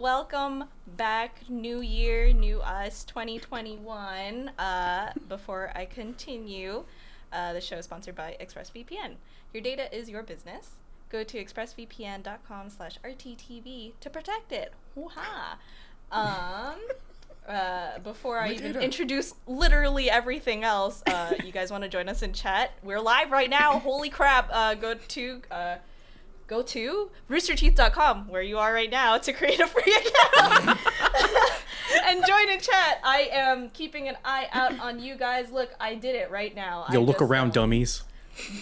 Welcome back. New year, new us, 2021. Uh, before I continue, uh, the show is sponsored by ExpressVPN. Your data is your business. Go to expressvpn.com slash rttv to protect it. Woo-ha. Um, uh, before I even introduce literally everything else, uh, you guys want to join us in chat? We're live right now. Holy crap. Uh, go to... Go to roosterteeth.com where you are right now to create a free account and join in chat. I am keeping an eye out on you guys. Look, I did it right now. Yo, I look just, around, um, dummies.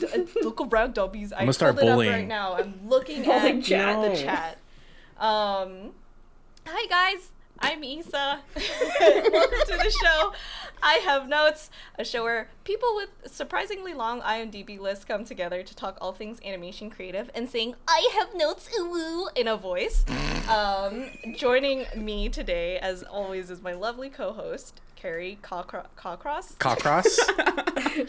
d- uh, look around, dummies. I'm gonna start pulled bullying. right now. I'm looking Bullying at chat. the chat. Um, hi guys. I'm Isa. Welcome to the show. I have notes, a show where people with surprisingly long IMDb lists come together to talk all things animation creative and sing "I have notes, ooh woo" in a voice. Um, joining me today, as always, is my lovely co-host Kerry Cawcro- Cawcross, Cockcross?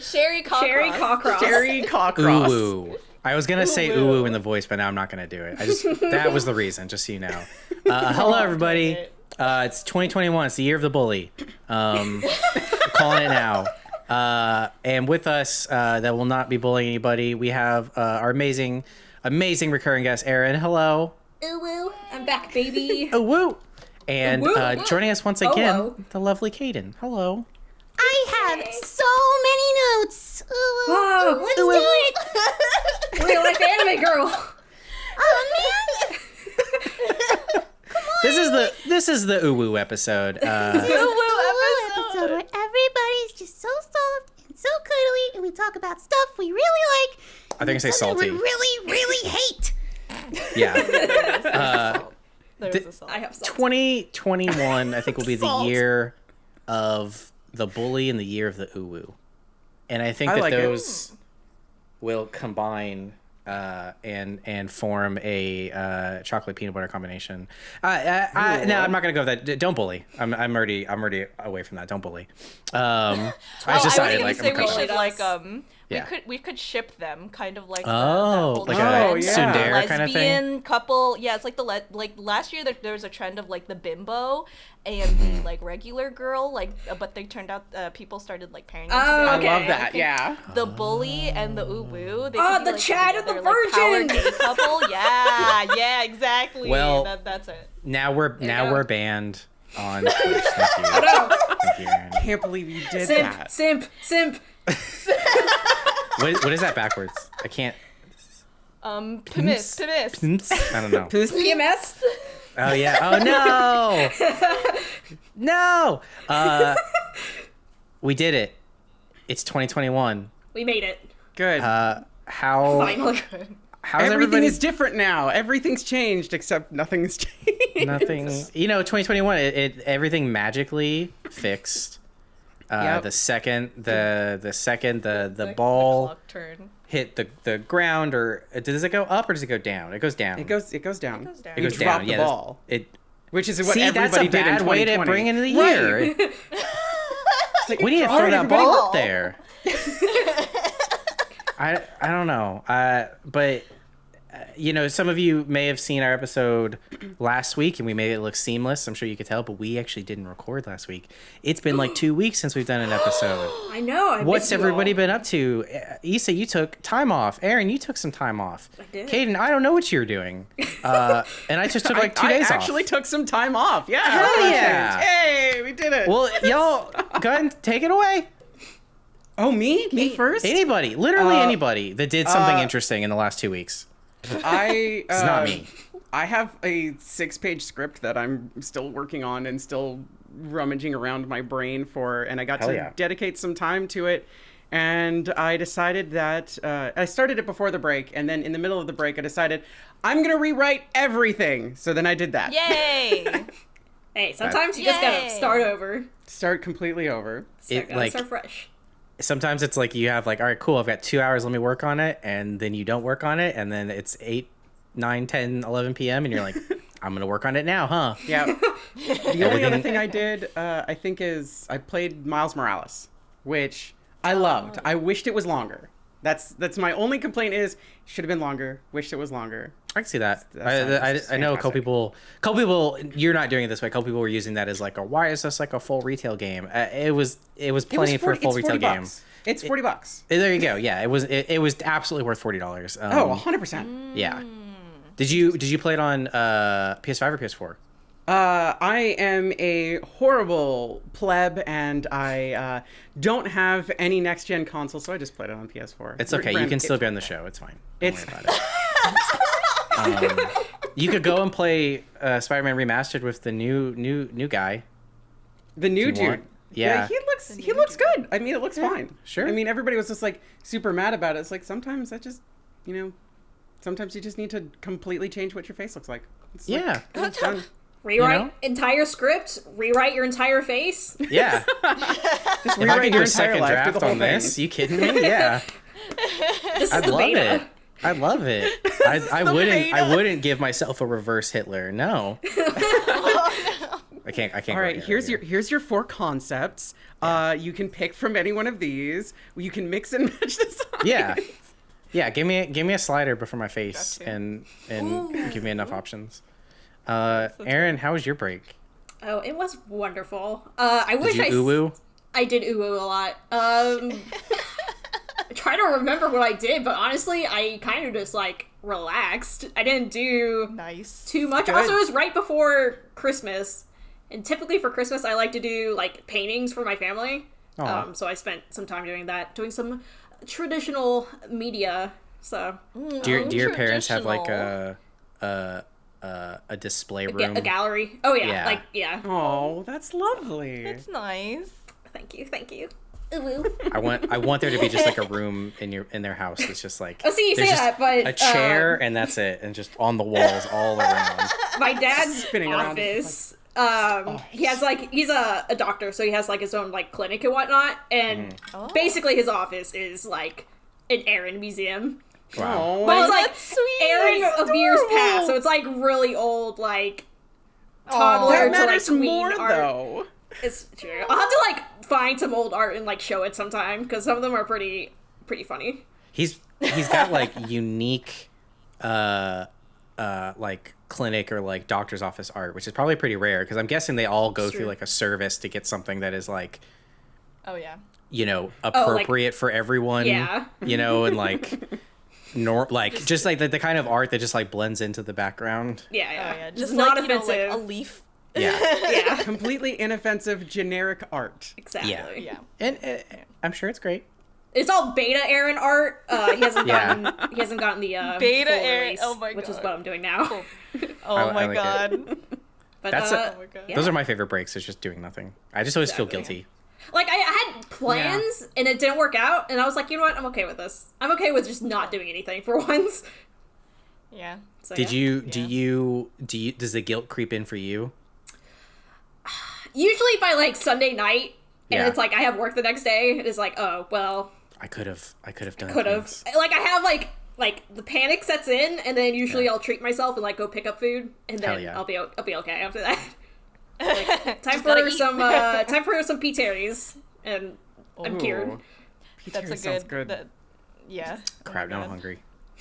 Sherry Cawcross. Sherry Cockcross. Sherry Cockcross. ooh woo. I was gonna say Ooh ooh woo. woo in the voice, but now I'm not gonna do it. I just that was the reason, just so you know. Uh, hello everybody. It. Uh, it's 2021. It's the year of the bully. Um, calling it now. Uh, and with us, uh, that will not be bullying anybody. We have uh, our amazing, amazing recurring guest, Aaron. Hello. Ooh woo. I'm back, baby. Ooh, woo. And Woo. uh, joining us once Oh, again, whoa. the lovely Caden. Hello. I have so many notes. Ooh, Whoa. let's do it. Real life anime girl. Oh man. This is the this is the ooh woo episode. Uh, Ooh, woo episode. episode where everybody's just so soft and so cuddly, and we talk about stuff we really like. I think I say salty. We really, really hate. yeah. Uh, There's Th- a song. I have salt. 2021, I think, will be the year of the bully and the year of the uwu. And I think I that like it. those will combine uh, and and form a uh, chocolate peanut butter combination. Uh, I, I, no, I'm not gonna go with that. Don't bully. I'm, I'm already I'm already away from that. Don't bully. Um, I Oh, just I was decided gonna like say we should like um Yeah. we could we could ship them kind of like the- Oh, that whole like a trend. yeah. tsundere kind of thing? lesbian couple yeah it's like the le- like last year there, there was a trend of like the bimbo and the like regular girl like uh, but they turned out uh, people started like pairing them Oh, together. okay. I love that. think Yeah. the bully and the uwu they Oh, be, the like, Chad and the together, like, Virgin! couple yeah yeah exactly Well, that, that's it now we're now go. we're banned on Twitch. Thank you. No. Thank you, Aaron. Can't believe you did Simp, that. simp, simp. What, what is that backwards? I can't. um pimis pimis I don't know. PMS. Oh yeah. Oh no. No. Uh, we did it. It's 2021. We made it. Good. Uh, how Finally. how's Everything everybody? is different now. Everything's changed except nothing's changed. Nothing. You know, 2021. It, it everything magically fixed. Uh, Yep. The second the the second the the The ball clock turn hit the the ground, or uh, does it go up or does it go down? It goes down. It goes. It goes down. It goes down. It goes drop down. the yeah, that's- ball, It. which is what See, that's everybody a did in bad way to bring into the Right. year. It's like, We need to throw that everybody- ball up there. I I don't know. Uh, but you know, some of you may have seen our episode last week, and we made it look seamless. I'm sure you could tell, but we actually didn't record last week. It's been like two weeks since we've done an episode. I know. I What's everybody been up to? Uh, Issa, you took time off. Aaron, you took some time off. I did. Caden, I don't know what you're doing. Uh, and I just took like two I, days I actually off. took some time off. Yeah. Hell yeah. Hey, we did it. well, y'all, go ahead and take it away. oh, me? Me first? Anybody, literally Uh, anybody that did something uh, interesting in the last two weeks. I. Uh, It's not me. I have a six-page script that I'm still working on and still rummaging around my brain for, and I got Hell to yeah. dedicate some time to it. And I decided that uh, I started it before the break, and then in the middle of the break, I decided I'm gonna rewrite everything. So then I did that. yay Hey, sometimes you just gotta start over. Start completely over. It, like- start fresh. Sometimes it's like you have like, all right, cool, I've got two hours, let me work on it, and then you don't work on it, and then it's 8, 9, 10, 11 p.m., and you're like, I'm gonna work on it now, huh? Yeah. the only other thing I did, uh, I think, is I played Miles Morales, which I loved. I wished it was longer. That's that's my only complaint is should have been longer. Wished it was longer. I can see that. I, I, I know a couple people. couple people. You're not doing it this way. A couple people were using that as like a. Why is this like a full retail game? Uh, it was. It was It was plenty 40 for a full retail 40 game. It's forty bucks. There you go. Yeah, it was. It, it was absolutely worth forty dollars. Um, Oh, 100 percent. yeah. Did you Did you play it on uh, PS5 or PS4? Uh, I am a horrible pleb, and I uh, don't have any next gen console, so I just played it on PS4. It's okay. You can still be on the show. It's fine. Don't It's- worry about it. Um, you could go and play uh, Spider-Man Remastered with the new new new guy. The new dude. want- yeah. he looks he new looks good. I mean, it looks fine. sure. I mean, everybody was just like super mad about it. It's like sometimes that just, you know, sometimes you just need to completely change what your face looks like. It's Yeah. it's done. Rewrite know? entire script. Rewrite your entire face. Yeah. Just if I rewrite could do your a second entire life, do draft on thing. this, you kidding me? Yeah. This is I'd the love beta. it. I love it. I, I wouldn't. I wouldn't give myself a reverse Hitler. No. I can't. I can't. All right. go right, here, here's here. your here's your four concepts. Uh, you can pick from any one of these. You can mix and match this. Yeah. Yeah. Give me a, give me a slider before my face Gotcha. and and give me enough options. Uh, Aaron, how was your break? Oh, it was wonderful. Uh, I Did wish you I s- ooh I did ooh ooh a lot. Um, I try to remember what I did, but honestly, I kind of just like relaxed. I didn't do Nice. too much. Good. Also, it was right before Christmas, and typically for Christmas, I like to do like paintings for my family. Aw. Um, so I spent some time doing that, doing some traditional media. So Do your, do your parents have like a a a, a display ga- room? a gallery. Oh yeah, Yeah. like yeah. Oh, that's lovely. That's nice. Thank you, thank you. Ooh, ooh. I want I want there to be just like a room in your in their house that's just like Oh, see, you say that, but a chair um, and that's it and just on the walls all around. my dad's Spinning around. office. Um, he has like he's a, a doctor, so he has like his own like clinic and whatnot. And. Oh. basically, his office is like an Aaron museum. Wow. Oh, But it's Oh, like that's sweet. Aaron That's of years past, so it's like really old, like Aw. toddler that to like matters tween more art. though. It's true. I'll have to like find some old art and like show it sometime because some of them are pretty pretty funny. He's he's got like unique uh uh like clinic or like doctor's office art, which is probably pretty rare because I'm guessing they all go It's through like a service to get something that is like Oh yeah. you know Oh, like- appropriate for everyone. Yeah. You know, and like nor like just like the, the kind of art that just like blends into the background. Yeah, Oh yeah. yeah. It's Just not like, you know, offensive. like a leaf. Yeah. yeah, Completely inoffensive generic art. exactly. Yeah. Yeah. and uh, I'm sure it's great. It's all beta Aaron art. Uh, he hasn't Yeah. gotten he hasn't gotten the uh, Beta full Aaron- release, oh my which is what I'm doing now. Cool. Oh I- I my like god. But That's uh, a- Oh my god. yeah. Those are my favorite breaks. It's just doing nothing. I just always feel guilty. like I had plans and it didn't work out, and I was like, you know what, I'm okay with this. I'm okay with just not doing anything for once. Yeah. So, Did yeah. you do Yeah. you do you does the guilt creep in for you? Usually by like Sunday night, and Yeah. it's like I have work the next day. It is like, oh well, I could have I could have done could have. Like I have like like the panic sets in, and then usually I'll treat myself and like go pick up food, and then yeah. I'll be o- I'll be okay after that. Time for some uh time for some P Terry's, and I'm cured. Ooh. That's a good. good. That, yeah. Oh Crap, my now I'm hungry.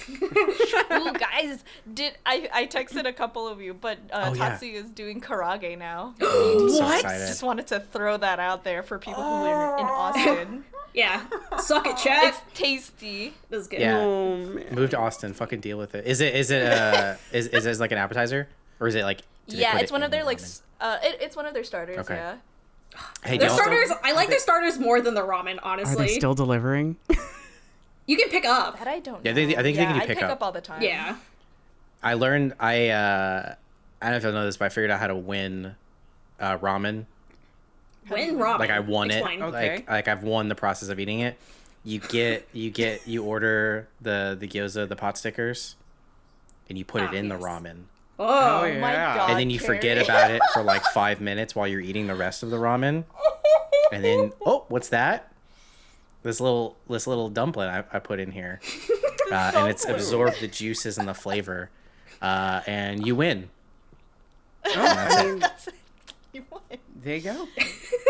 Ooh, guys, did I? I texted a couple of you, but uh, Oh, yeah. Tatsu is doing karaage now. So What? excited. Just wanted to throw that out there for people who live in Austin. Yeah, suck it, Chad. it's tasty. This is good. Yeah. Oh. Move to Austin. Fucking deal with it. Is it is it uh is is it like an appetizer or is it like? Yeah, it's it one of their the like. Uh, it, it's one of their starters. Okay. Yeah. Hey, Their don't- starters, I like their starters more than the ramen. Honestly, are they still delivering? you can pick up. That I don't. Yeah, they- I think they can do I pick pick up. up all the time. Yeah. I learned I uh I don't know if you'll know this, but I figured out how to win uh ramen. Win ramen. Like I won Explain. it. Okay. Like like I've won the process of eating it. You get you get you order the the gyoza the pot stickers, and you put Ah, it in the ramen. Oh, Oh, Oh my Yeah. god. and then you forget about it for like five minutes while you're eating the rest of the ramen. And then, oh, what's that? This little this little dumpling I, I put in here, uh, and it's absorbed the juices and the flavor, uh, and you win. Oh, I mean, You won. there you go.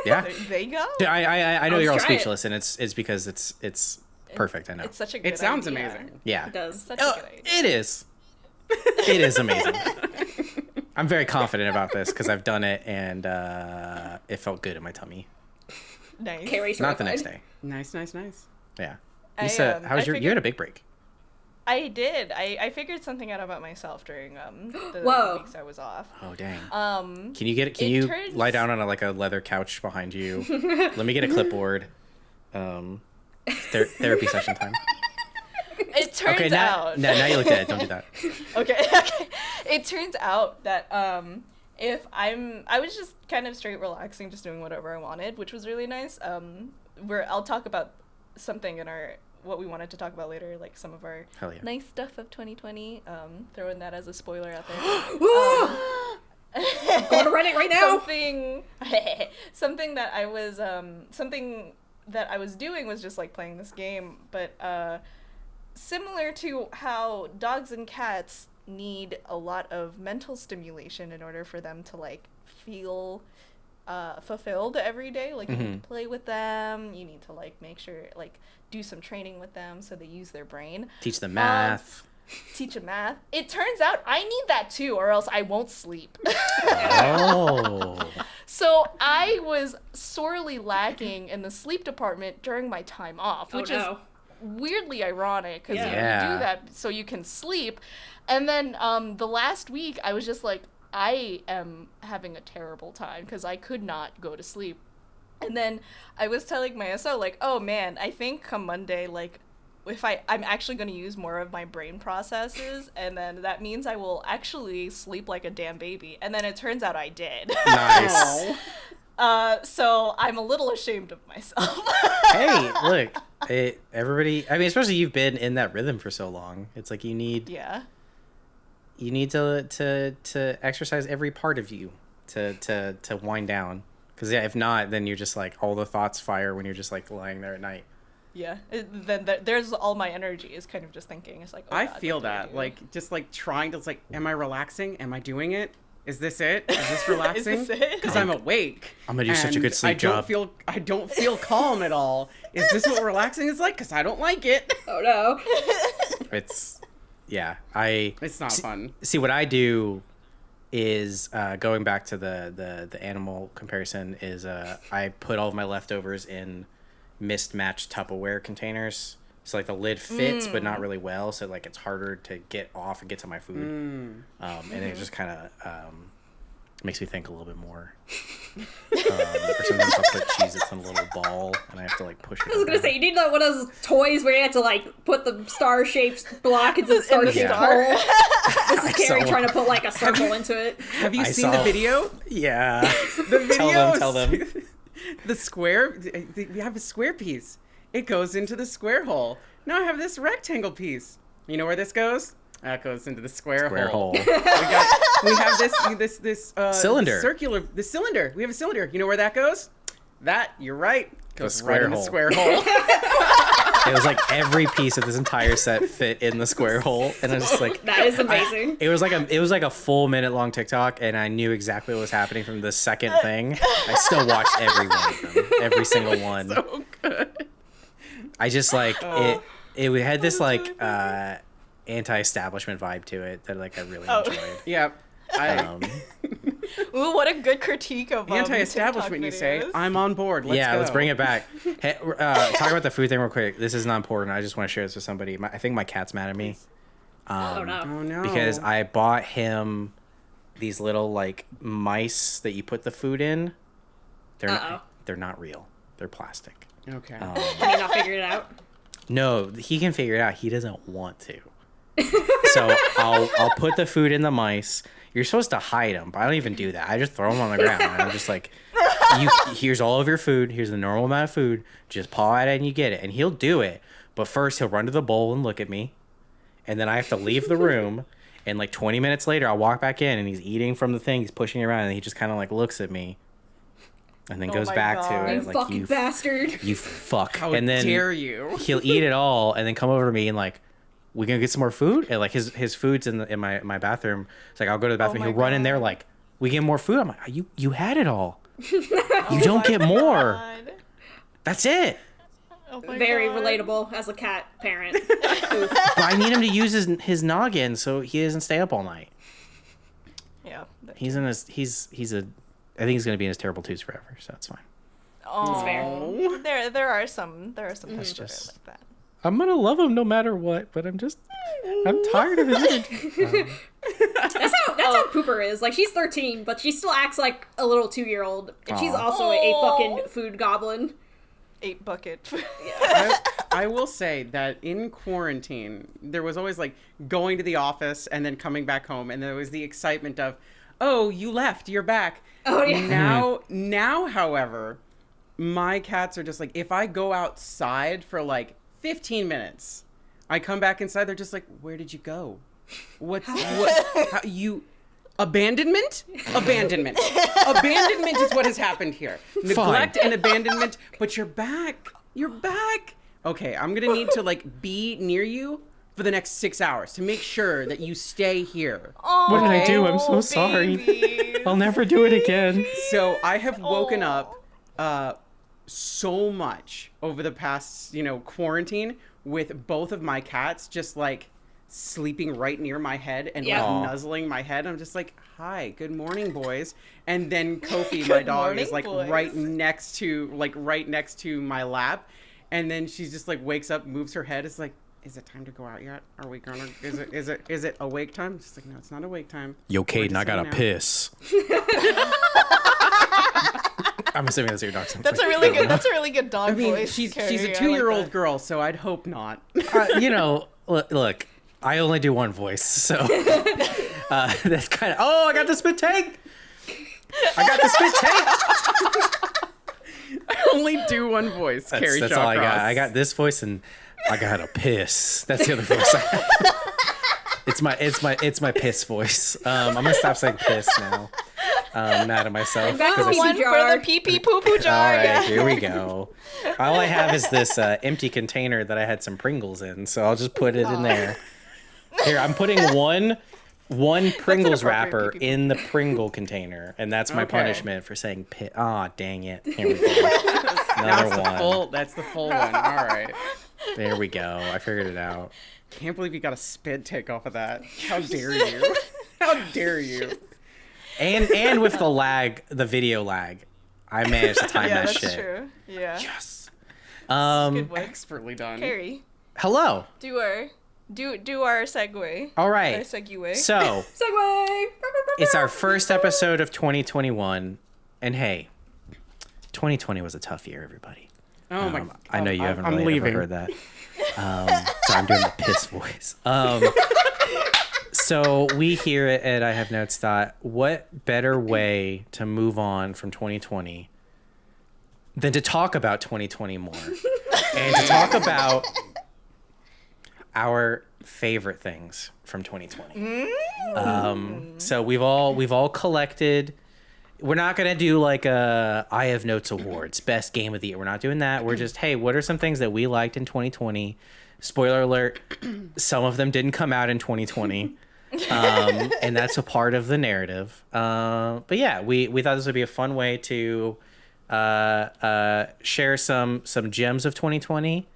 Yeah, There you go. Yeah, I I, I know I'll you're all try it. speechless, and it's it's because it's it's perfect. I know. It's such a good It sounds idea. amazing. yeah, it does. Such Oh, a good idea. it is. It is amazing. I'm very confident about this because I've done it and uh, it felt good in my tummy. Nice. Kerry Not the next day. Nice, nice, nice. Yeah. I, Lisa, um, how was I your? You figured- had a big break. I did. I, I figured something out about myself during um the Whoa. weeks I was off. Oh dang. Um, Can you get? Can it you turns- lie down on a, like a leather couch behind you? Let me get a clipboard. Um, ther- therapy session time. it turns Okay, now, out. now now you look dead. Don't do that. okay, okay. It turns out that um, if I'm, I was just kind of straight relaxing, just doing whatever I wanted, which was really nice. Um, where I'll talk about something in our what we wanted to talk about later, like some of our yeah. nice stuff of 2020. Um, throwing that as a spoiler out there. Going to Reddit right now. something something that I was um something that I was doing was just like playing this game, but uh similar to how dogs and cats need a lot of mental stimulation in order for them to like feel uh, fulfilled every day. Like you need Mhm. to play with them, you need to like make sure like do some training with them so they use their brain Teach them math. teach them math. It turns out I need that too, or else I won't sleep. oh. so I was sorely lacking in the sleep department during my time off, Oh which no. is weirdly ironic because you Yeah. do that so you can sleep. And then um, the last week, I was just like, I am having a terrible time because I could not go to sleep. And then I was telling my SO like, oh man, I think come Monday, like, if I I'm actually going to use more of my brain processes, and then that means I will actually sleep like a damn baby. And then it turns out I did. Nice. Uh, so I'm a little ashamed of myself. hey, look. It, everybody. I mean, especially you've been in that rhythm for so long. It's like you need yeah. you need to to to exercise every part of you to to to wind down. Because yeah, if not, then you're just like all the thoughts fire when you're just like lying there at night. Yeah. It, then th- there's all my energy is kind of just thinking. It's like, oh I God, feel what do I that. Like just like trying to it's like, am I relaxing? Am I doing it? Is this it? Is this relaxing? Because I'm awake. I'm gonna do such a good sleep I don't job. feel I don't feel calm at all. Is this what relaxing is like? Because I don't like it. Oh no. It's yeah. I It's not See- fun. see what I do is uh, going back to the, the the animal comparison is uh, I put all of my leftovers in mismatched Tupperware containers. So like the lid fits but not really well, so like it's harder to get off and get to my food. Mm. Um, and it just kind of um, makes me think a little bit more. um, or sometimes I'll put Cheez-Its in a little ball and I have to like push it. I was gonna say you need like one of those toys where you have to like put the star shaped block into the star shaped star. hole. This is Kerry trying to put like a circle into it. Have you I seen the video? Yeah. The video. Tell them, tell them. the square. We have a square piece. It goes into the square hole. Now I have this rectangle piece. You know where this goes? That goes into the square, Square hole. hole. we, got, we have this this this uh, Cylinder. circular the cylinder. We have a cylinder. You know where that goes? That you're right. Goes square right in the hole. square hole. It was like every piece of this entire set fit in the square hole, and I was just like, That is amazing. it was like a it was like a full minute long TikTok, and I knew exactly what was happening from the second thing. I still watched every one of them, every single one. so good. I just like Oh. it. It had this like uh, anti-establishment vibe to it that like I really Oh. enjoyed. Yeah. I, Um, Ooh, what a good critique of um, Anti-establishment, you say? I'm on board. Let's yeah, go. let's bring it back. Hey, uh, talk about the food thing real quick. This is not important. I just want to share this with somebody. My, I think my cat's mad at me. Um, oh no. Oh no. because I bought him these little like mice that you put the food in. They're Uh-oh. not, they're not real. They're plastic. Okay. Um, Can you not figure it out? no, he can figure it out. He doesn't want to. so I'll I'll put the food in the mice. You're supposed to hide them, but I don't even do that. I just throw them on the ground. And I'm just like, you. Here's all of your food. Here's the normal amount of food. Just paw at it and you get it. And he'll do it. But first he'll run to the bowl and look at me, and then I have to leave the room. And like 20 minutes later, I'll walk back in and he's eating from the thing. He's pushing it around and he just kind of like looks at me, and then Oh goes back God. to You it like fucking you, bastard. you fuck. How and then dare you? he'll eat it all and then come over to me and like we gonna get some more food and like his his food's in the in my my bathroom it's like i'll go to the bathroom Oh he'll run in there like we get more food i'm like you you had it all Oh you don't get oh more God. that's it Oh Very God. relatable as a cat parent. But I need him to use his his noggin so he doesn't stay up all night. Yeah. He's in his he's he's a I think he's gonna be in his terrible twos forever, so that's fine. Oh, fair. there there are some there are some That's people that just- like that. I'm gonna love him no matter what, but I'm just I'm tired of his energy. That's how that's how oh. Pooper is. Like she's 13, but she still acts like a little two year old, and she's also a, a fucking food goblin. Eight bucket. I, I will say that in quarantine, there was always like going to the office and then coming back home, and there was the excitement of, "Oh, you left, you're back." Oh yeah. Now, now, however, my cats are just like, if I go outside for like 15 minutes, I come back inside, they're just like, "Where did you go? What's what? How, you?" Abandonment? Abandonment. abandonment is what has happened here. Neglect and abandonment, but you're back. You're back. Okay, I'm gonna need to like be near you for the next six hours to make sure that you stay here. What did I do? I'm so Oh, sorry. I'll never do it again. So I have woken up uh, so much over the past, you know, quarantine with both of my cats just like sleeping right near my head and Yeah. like nuzzling my head. I'm just like, "Hi, good morning, boys." And then Kofi, my Good dog, is like boys. right next to like right next to my lap, and then she just like wakes up, moves her head, is like. Is it time to go out yet? Are we gonna? Is it? Is it? Is it awake time? She's like, no, it's not awake time. Yo, We're Caden, I gotta hanging piss. I'm assuming that's your dog sounds That's a really good. That's a really good dog I mean, voice. she's Kerry. she's I a like two-year-old that. girl, so I'd hope not. uh, you know, look, look, I only do one voice, so uh, that's kind of. Oh, I got the spit take. I got the spit take. I only do one voice. That's, Kerry that's all I got. I got this voice, and I got a piss. That's the other voice. I have. It's my it's my it's my piss voice. Um, I'm gonna stop saying piss now. Um, I'm mad at myself. Back to 'cause I- pee One jar. for the pee pee poo poo jar. all right, yeah. here we go. All I have is this uh, empty container that I had some Pringles in, so I'll just put it in there. Here, I'm putting one one Pringles wrapper pee-pee. in the Pringle container, and that's my Okay. punishment for saying pit. Ah, dang it! Here we go. That's Another the one. full. That's the full one. All right. There we go. I figured it out. Can't believe you got a spit take off of that. How dare you? How dare you? And and with the lag, the video lag, I managed to time Yeah, that that's shit. true. Yeah. Yes. Um. Good one. Expertly done. Kerry, Hello. do our do do our segue. All right. Our right. segue. So Segway. it's our first episode of 2021, and hey, 2020 was a tough year, everybody. Oh my. god! I know you I'm- haven't I'm really leaving. ever heard that. Um, so I'm doing the piss voice. Um, so we here at, at I Have Notes thought, what better way to move on from 2020 than to talk about 2020 more and to talk about our favorite things from 2020. Um, so we've all we've all collected we're not gonna do like a I have notes awards, best game of the year. We're not doing that. We're just hey, what are some things that we liked in 2020? Spoiler alert: some of them didn't come out in 2020, um, and that's a part of the narrative. Uh, but yeah, we we thought this would be a fun way to uh, uh, share some some gems of 2020,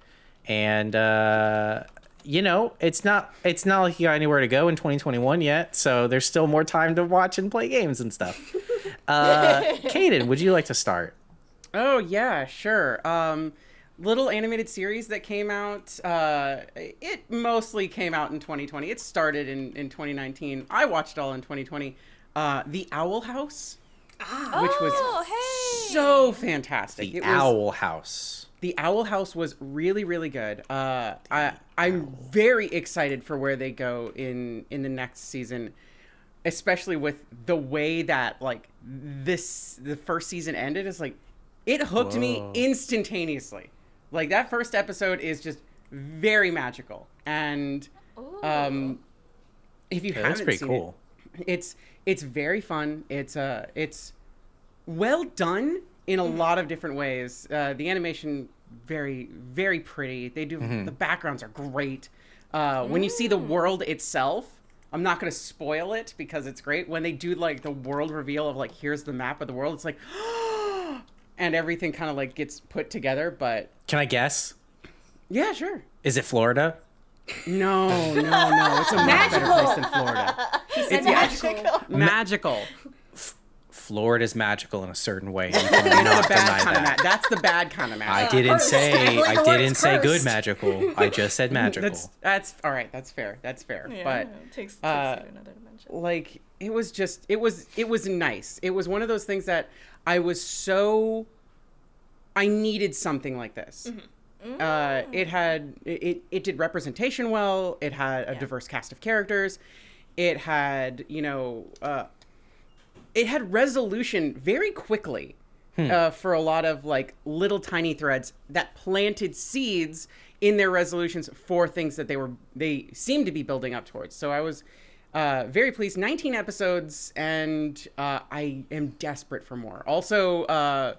and uh, you know, it's not it's not like you got anywhere to go in 2021 yet, so there's still more time to watch and play games and stuff. Uh, Caden, would you like to start? Oh yeah, sure. Um, little animated series that came out. Uh, it mostly came out in 2020. It started in in 2019. I watched all in 2020. Uh, the Owl House, which was Oh, hey. so fantastic. The it was, Owl House. The Owl House was really, really good. Uh, I I'm very excited for where they go in in the next season, especially with the way that like this the first season ended. Is like it hooked me instantaneously. Like that first episode is just very magical, and um, if you Yeah, haven't that's pretty seen cool. it, it's it's very fun. It's uh it's well done in a lot of different ways. Uh, the animation very very pretty. They do Mm-hmm. the backgrounds are great. Uh, when you see the world itself, I'm not going to spoil it because it's great. When they do like the world reveal of like here's the map of the world, it's like and everything kind of like gets put together. But Can I guess? Yeah, sure. Is it Florida? No, no, no. It's a much better Magical. place than Florida. Said magical. Magical. Florida's magical in a certain way. You cannot The bad deny kind of that. ma- That's the bad kind of I didn't cursed. say Like I didn't say good magical. I just said magical. That's that's all right. That's fair. That's fair. but it takes, takes uh, to another dimension. like it was just it was it was nice it was one of those things that i was so i needed something like this uh, it had it, it did representation well it had a diverse cast of characters it had you know uh, it had resolution very quickly uh, for a lot of like little tiny threads that planted seeds in their resolutions for things that they were they seemed to be building up towards. So I was uh, very pleased. 19 episodes, and uh, I am desperate for more. Also, uh,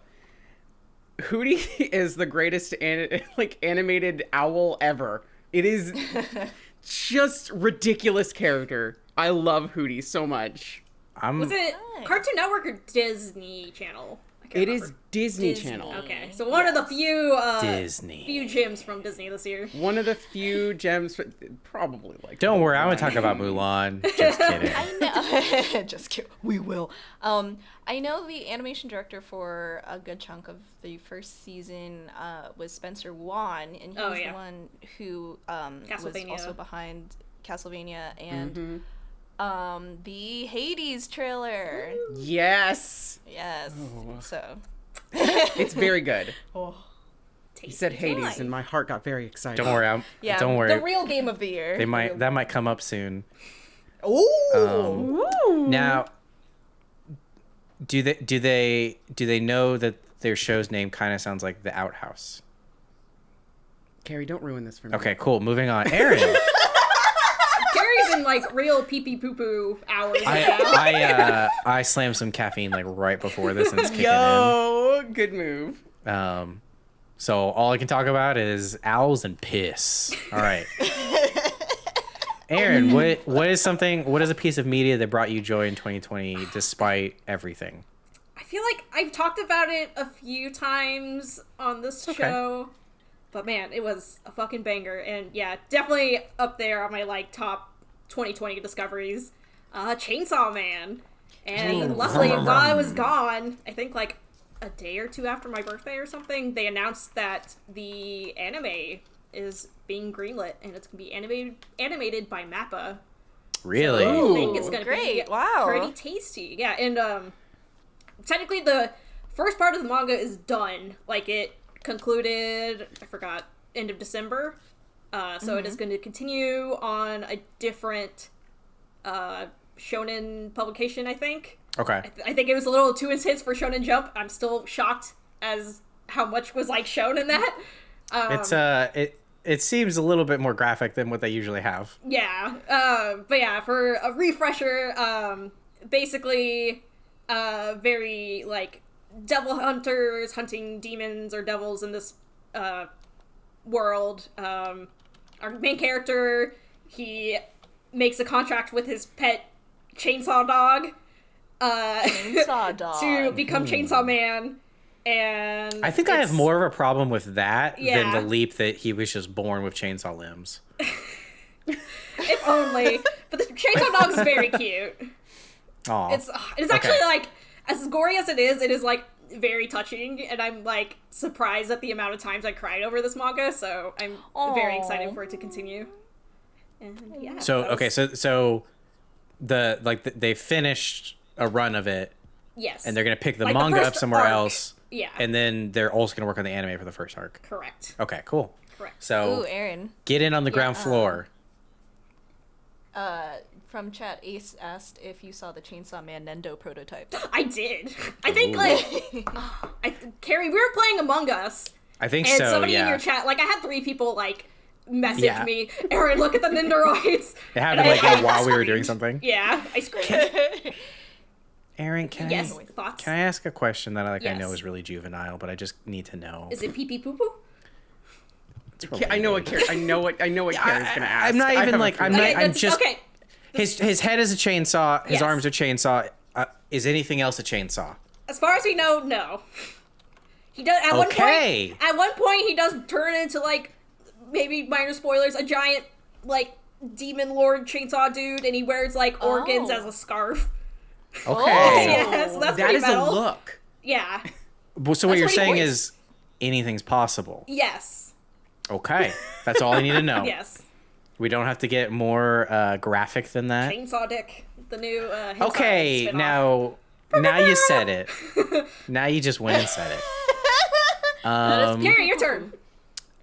Hootie is the greatest an- like animated owl ever. It is just ridiculous character. I love Hootie so much. I'm Was it Nice. Cartoon Network or Disney Channel? I can't It is. Disney, Disney. Channel. Okay, so one of the few uh, Disney. few gems from Disney this year. One of the few gems, probably like. Don't worry, I'm gonna talk about Mulan. Just kidding. I know. Just kidding. We will. Um, I know the animation director for a good chunk of the first season uh, was Spencer Wan, and he Oh, was yeah. the one who um, was also behind Castlevania and Mm-hmm. Um, the Hades trailer. Yes, Yes. So. it's very good. Oh. He said Hades, and my heart got very excited. Don't worry, I'm. Yeah. don't worry. The real game of the year. they might that might come up soon. Oh. Um, now, do they do they do they know that their show's name kind of sounds like the Outhouse? Kerry, don't ruin this for me. Okay, cool. Moving on. Aaron, Kerry's in like real pee pee poo poo hours I. I uh, I slammed some caffeine like right before this and it's kicking Yo, good move. Um, so all I can talk about is owls and piss. All right. Aaron, what what is something? What is a piece of media that brought you joy in 2020 despite everything? I feel like I've talked about it a few times on this Okay. show, but man, it was a fucking banger, and yeah, definitely up there on my like top 2020 discoveries. Uh, Chainsaw Man, and luckily while I was gone, I think like a day or two after my birthday or something, they announced that the anime is being greenlit and it's gonna be animated animated by Mappa. Really? I think it's gonna great. be Wow. pretty tasty. Yeah, and um, technically the first part of the manga is done. Like it concluded. I forgot end of December. Uh, so it is going to continue on a different uh, shonen publication. I think. Okay. I, th- I think it was a little too intense for Shonen Jump. I'm still shocked as how much was like shown in that. Um, It's uh it it seems a little bit more graphic than what they usually have. Yeah, uh, but yeah, for a refresher, um, basically, uh, very like devil hunters hunting demons or devils in this uh, world. Um, our main character, he makes a contract with his pet chainsaw dog uh, Chainsaw dog. to become Chainsaw Man. And I think I have more of a problem with that Yeah. than the leap that he was just born with chainsaw limbs. if only. but the chainsaw dog is very cute. Aw. It's it's actually Okay. like as gory as it is, it is like very touching, and I'm like surprised at the amount of times I cried over this manga. So I'm very excited for it to continue. And yeah. so that okay, so so the like the, they finished a run of it yes, and they're gonna pick the Like the manga up somewhere arc. else yeah, and then they're also gonna work on the anime for the first arc. correct, Okay, cool. correct. So Ooh, Aaron. get in on the ground Yeah. floor. Uh, from chat, Ace asked if you saw the Chainsaw Man Nendo prototype. I did. I think Ooh. like I Kerry, we were playing Among Us, I think and so. somebody in your chat, like I had three people like message Yeah. me, Aaron, look at the Nendoroids. It happened like I- while we were doing something. Yeah, I screamed. Aaron, can yes, I thoughts. can I ask a question that like I know is really juvenile, but I just need to know. Is it pee pee poo poo? I know what related. Kerry. I know what I know what Kerry's gonna ask. I'm not even, like, I'm not- Okay, I'm just- okay. His his head is a chainsaw. His Yes. arms are chainsaw. Uh, is anything else a chainsaw? As far as we know, no. He does at Okay. one point. At one point, he does turn into like maybe minor spoilers, a giant like demon lord chainsaw dude, and he wears like organs Oh. as a scarf. Okay. Yeah, so that's That pretty is metal. a look. Yeah. Well, so what That's you're what saying voiced. is anything's possible. Yes. Okay, that's all I need to know. Yes. We don't have to get more uh, graphic than that. Chainsaw Dick, the new. Uh, Okay, now now you said it. Now you just went and said it. Um, Karen, your turn.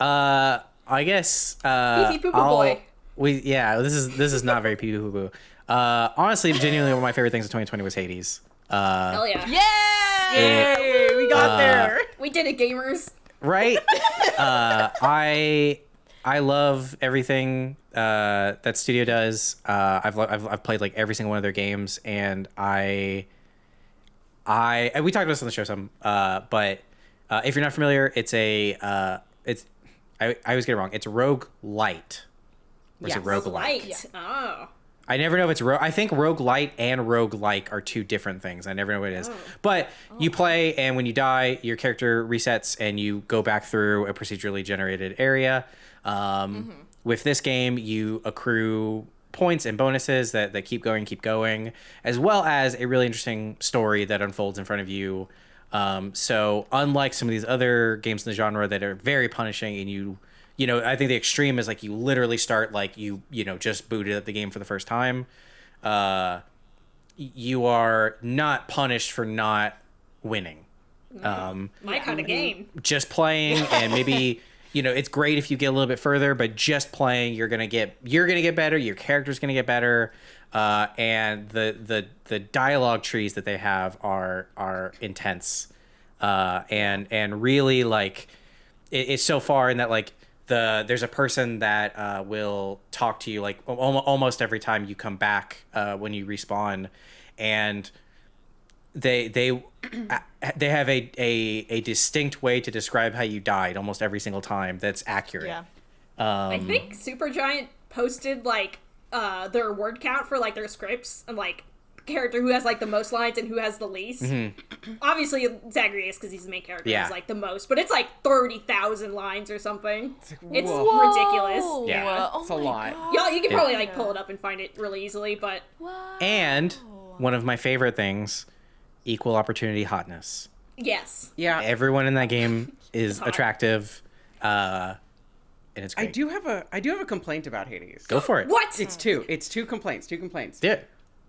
uh, I guess. Uh, Pee-pee poo-poo boy. We yeah. This is this is not very pee poo poo. Uh, honestly, genuinely, one of my favorite things of 2020 was Hades. Uh, Hell yeah. Yeah! Yay, we got Uh, there. We did it, gamers. right? uh, I I love everything uh, that studio does. Uh, I've, I've I've played like every single one of their games, and I I and we talked about this on the show some. Uh, but uh, if you're not familiar, it's a uh, it's I I always get it wrong. It's Rogue Light. Or is it Rogue Light. Yeah. Oh. I never know if it's rogue. I think rogue light and rogue like are two different things. I never know what it is. Oh. But you play and when you die, your character resets and you go back through a procedurally generated area. Um, With this game, you accrue points and bonuses that, that keep going, keep going, as well as a really interesting story that unfolds in front of you. Um, so unlike some of these other games in the genre that are very punishing and you you know, I think the extreme is like you literally start like you, you know, just booted up the game for the first time. Uh, you are not punished for not winning. Um, My kind of game. just playing and maybe you know it's great if you get a little bit further but just playing you're gonna get you're gonna get better your character's gonna get better uh, and the the the dialogue trees that they have are are intense. Uh, and and really like it, it's so far in that like the there's a person that uh, will talk to you like almost every time you come back uh, when you respawn. And they they they have a, a a distinct way to describe how you died almost every single time that's accurate Yeah. I um, think Supergiant posted like uh their word count for like their scripts and like character who has like the most lines and who has the least. Obviously Zagreus because he's the main character Mm-hmm. Yeah. has like the most, but it's like thirty thousand lines or something. It's whoa. ridiculous. Yeah. Oh It's a lot. God. Y'all, you can probably like pull it up and find it really easily, but Wow. and one of my favorite things equal opportunity hotness yes. Yeah, everyone in that game is hot. attractive uh and it's I do have a I do have a complaint about Hades. go for it What? It's two. It's two complaints. Two complaints. yeah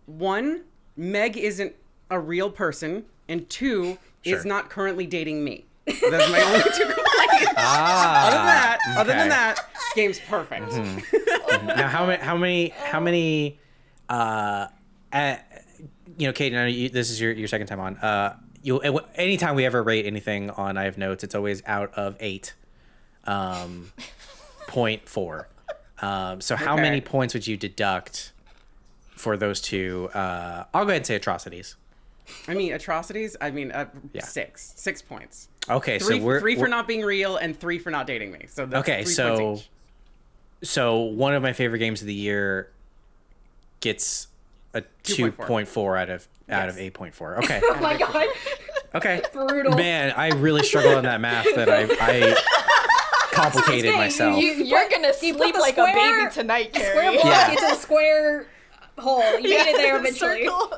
One, Meg isn't a real person, and two Sure. is not currently dating me. That's my only two complaints. ah Other than that, other than that, game's perfect. now how many how many how many uh, uh you know kate I know you, this is your, your second time on uh you anytime we ever rate anything on i have notes it's always out of eight um point four um so how Okay. many points would you deduct for those two uh i'll go ahead and say atrocities I mean, atrocities. I mean, uh, Yeah. six, six points. okay Three, so we're three for we're- not being real, and three for not dating me. So that's Okay, three so- so one of my favorite games of the year gets a 2.4. 2.4 out of out of 8.4 okay Oh my god. Okay. Brutal. Man, I really struggle on that math that I, I complicated Hey, myself. You, you're gonna sleep the like a baby tonight, Square Kerry. block Yeah. into the square hole. You made it there eventually. Circle.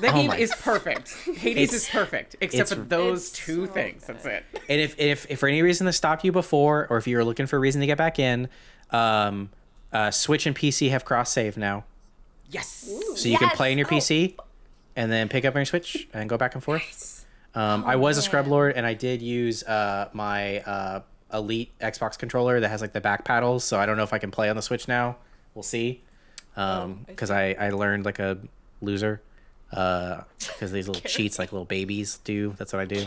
The Oh game my- is perfect. Hades It's- is perfect, except for those two so things. That's it. And if, if, if for any reason this stopped you before, or if you were looking for a reason to get back in, um, uh, Switch and PC have cross save now. Yes. So you can play on your Oh. PC and then pick up on your Switch and go back and forth. Um, I was a scrub lord and I did use uh, my uh, Elite Xbox controller that has like the back paddles. So I don't know if I can play on the Switch now. We'll see. Um, I because I, I learned like a loser. Because these little cheats like little babies do. That's what I do.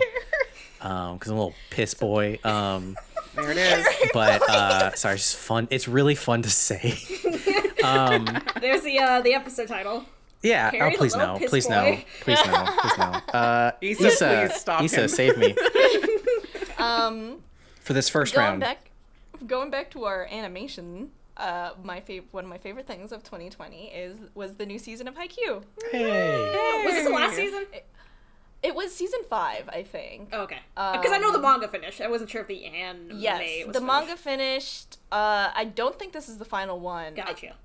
Um, because I'm a little piss boy. Um, There it is. but uh, sorry, it's just fun. It's really fun to say. um, There's the uh, the episode title. yeah. Kerry oh, the please no. Please no. Please no. Please no. Uh, Issa, Issa, please stop Issa, him. save me Um, for this first going round. back, going back to our animation. Uh, my fav- one of my favorite things of 2020 is was the new season of Haikyuu. Hey. Was this the last season? It was season five, I think. Oh, okay. Because I know the Um, manga finished. I wasn't sure if the anime yes, was the manga finished. finished. Uh, I don't think this is the final one. Gotcha.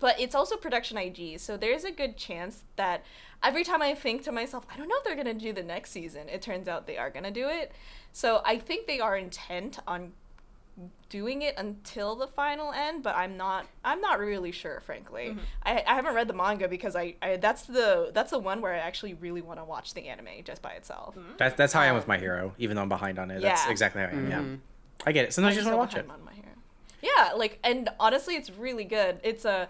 But it's also production IG, so there's a good chance that every time I think to myself, I don't know if they're gonna do the next season, it turns out they are gonna do it. So I think they are intent on doing it until the final end, but I'm not I'm not really sure, frankly. Mm-hmm. I, I haven't read the manga because I, I that's the that's the one where I actually really want to watch the anime just by itself. That's that's how I am with my hero, even though I'm behind on it. That's Yeah. exactly how I am. Yeah, Mhm. I get it. Sometimes you just want to watch it. behind on My Hero. Yeah, like and honestly, it's really good. It's a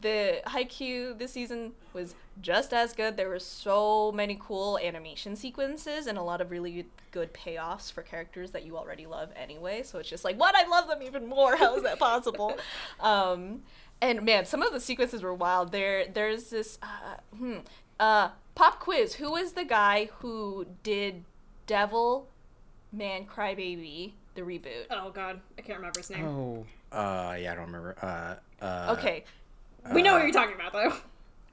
the Haikyuu this season was just as good. There were so many cool animation sequences and a lot of really good payoffs for characters that you already love anyway. So it's just like, what? I love them even more. How is that possible? um, and man, some of the sequences were wild. There, there's this uh, hmm, uh, pop quiz. Who is the guy who did Devil Man Crybaby the reboot? Oh god, I can't remember his name. Oh. Uh, yeah, I don't remember. Uh, uh, Okay. we know what you're talking about though.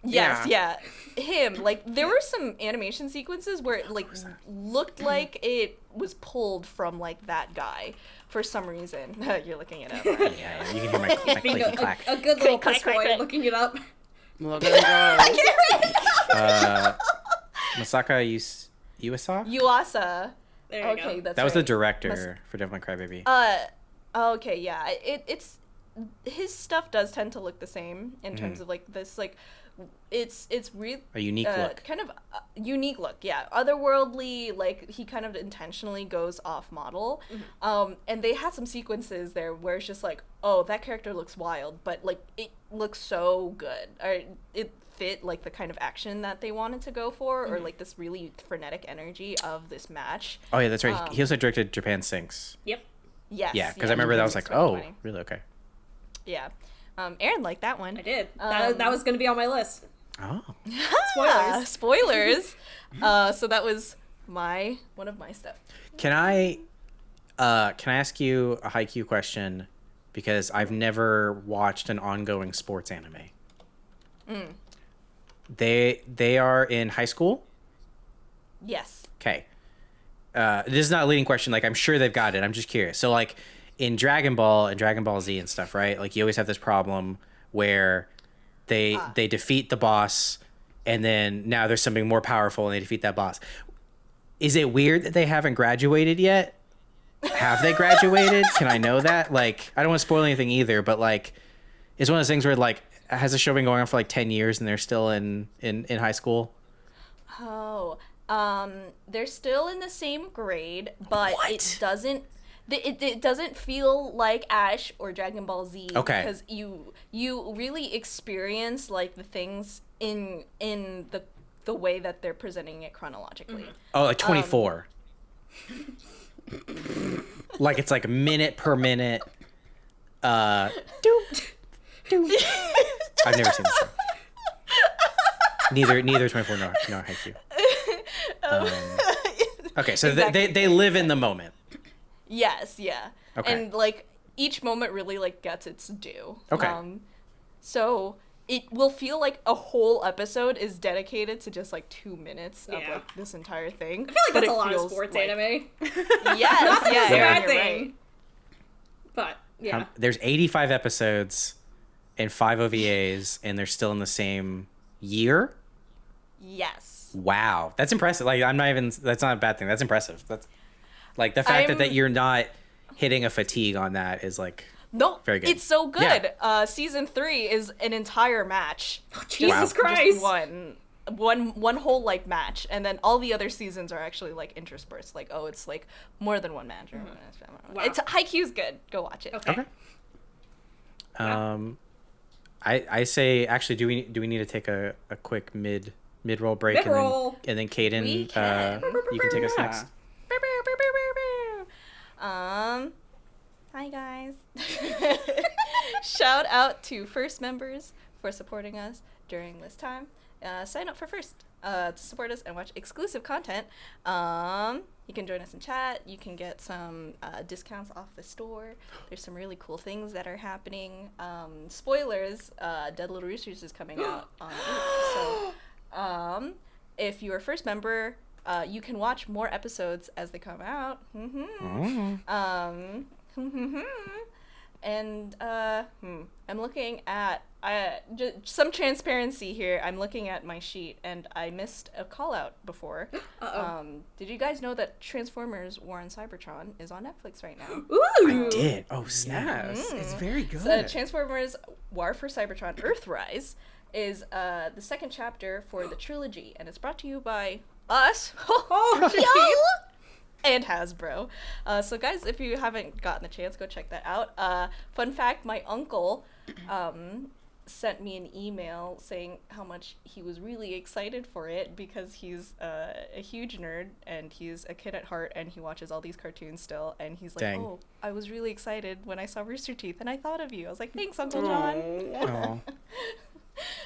Yes, yeah. Him. Like there were some animation sequences where it like looked like it was pulled from like that guy for some reason. You're looking it up. Yeah, Right? yeah, you can hear my, my Being clicky a, clack. a, a good little Click, piss click, boy click, click. looking it up. Look at him go. Uh, Masaaki Yus- Yuasa? Yuasa. There you Okay, go. that's That was the right. director for Devilman Crybaby. Uh, okay, yeah. It it's his stuff does tend to look the same in terms of like this like it's it's really A unique uh, look. kind of uh, unique look yeah otherworldly like he kind of intentionally goes off model um and they had some sequences there where it's just like oh that character looks wild but like it looks so good or it fit like the kind of action that they wanted to go for or like this really frenetic energy of this match Oh yeah, that's right. um, he also directed Japan Sinks. Yep. yes Yeah, because I remember that was like, oh, really? Okay. yeah um aaron liked that one I did. that, that Um, was going to be on my list. Oh. Spoilers. spoilers. uh, so that was my one of my stuff. Can I uh can I ask you a Haikyuu question? Because I've never watched an ongoing sports anime. Mm. They they are in high school. Yes. Okay. Uh, this is not a leading question. Like I'm sure they've got it. I'm just curious. So like in Dragon Ball and Dragon Ball Z and stuff, right? Like you always have this problem where they Ah. they defeat the boss, and then now there's something more powerful, and they defeat that boss. Is it weird that they haven't graduated yet? Have they graduated? Can I know that? Like I don't want to spoil anything either, but like it's one of those things where like has the show been going on for like ten years and they're still in in in high school? Oh, um, they're still in the same grade, but What? it doesn't. th- It, it doesn't feel like Ash or Dragon Ball Z Okay. because you you really experience like the things in in the the way that they're presenting it chronologically. Oh, like 24. like it's like minute per minute. Uh, doop, doop. I've never seen the show. Neither, neither 24 nor, nor Haikyuu. Um, okay, so th- they, they live in the moment. Yes, yeah. Okay. And like each moment really like gets its due. Okay. Um so it will feel like a whole episode is dedicated to just like 2 minutes of like this entire thing. I feel like but that's a lot of sports like- anime. Yes, Not that yeah, a yeah, bad thing. right. But yeah. Um, there's 85 episodes and five OVAs, and they're still in the same year. Yes. Wow, that's impressive. Like I'm not even. That's not a bad thing. That's impressive. That's like the fact that, I'm- that you're not hitting a fatigue on that is like No, Very good. It's so good. Yeah. Uh, season three is an entire match. Jesus Wow. Just Christ. one, one, one whole like match, and then all the other seasons are actually like interspersed. Like, oh, it's like more than one match. Or Wow. It's Haikyuu's good. Go watch it. Okay. okay. Um, I I say actually, do we do we need to take a, a quick mid mid roll break and then and then Caden, We uh, you can take us next. Um, hi guys. Shout out to first members for supporting us during this time. Uh, sign up for first uh, to support us and watch exclusive content. Um, you can join us in chat. You can get some uh, discounts off the store. There's some really cool things that are happening. Um, spoilers: uh, Dead Little Roosters is coming out on. April, so, um, if you're a first member, Uh, you can watch more episodes as they come out. Mm-hmm. Um, and uh, hmm, I'm looking at uh, j- some transparency here. I'm looking at my sheet, and I missed a call out before. Uh-oh. Um, did you guys know that Transformers: War on Cybertron is on Netflix right now? Ooh. I Did oh snap! Yes, it's very good. So Transformers War for Cybertron Earthrise is uh, the second chapter for the trilogy, and it's brought to you by us and Hasbro. Uh, so, guys, if you haven't gotten the chance, go check that out. Uh, fun fact my uncle um, sent me an email saying how much he was really excited for it because he's uh, a huge nerd and he's a kid at heart and he watches all these cartoons still. And he's like, Dang. Oh, I was really excited when I saw Rooster Teeth and I thought of you. I was like, Thanks, Uncle John. Oh.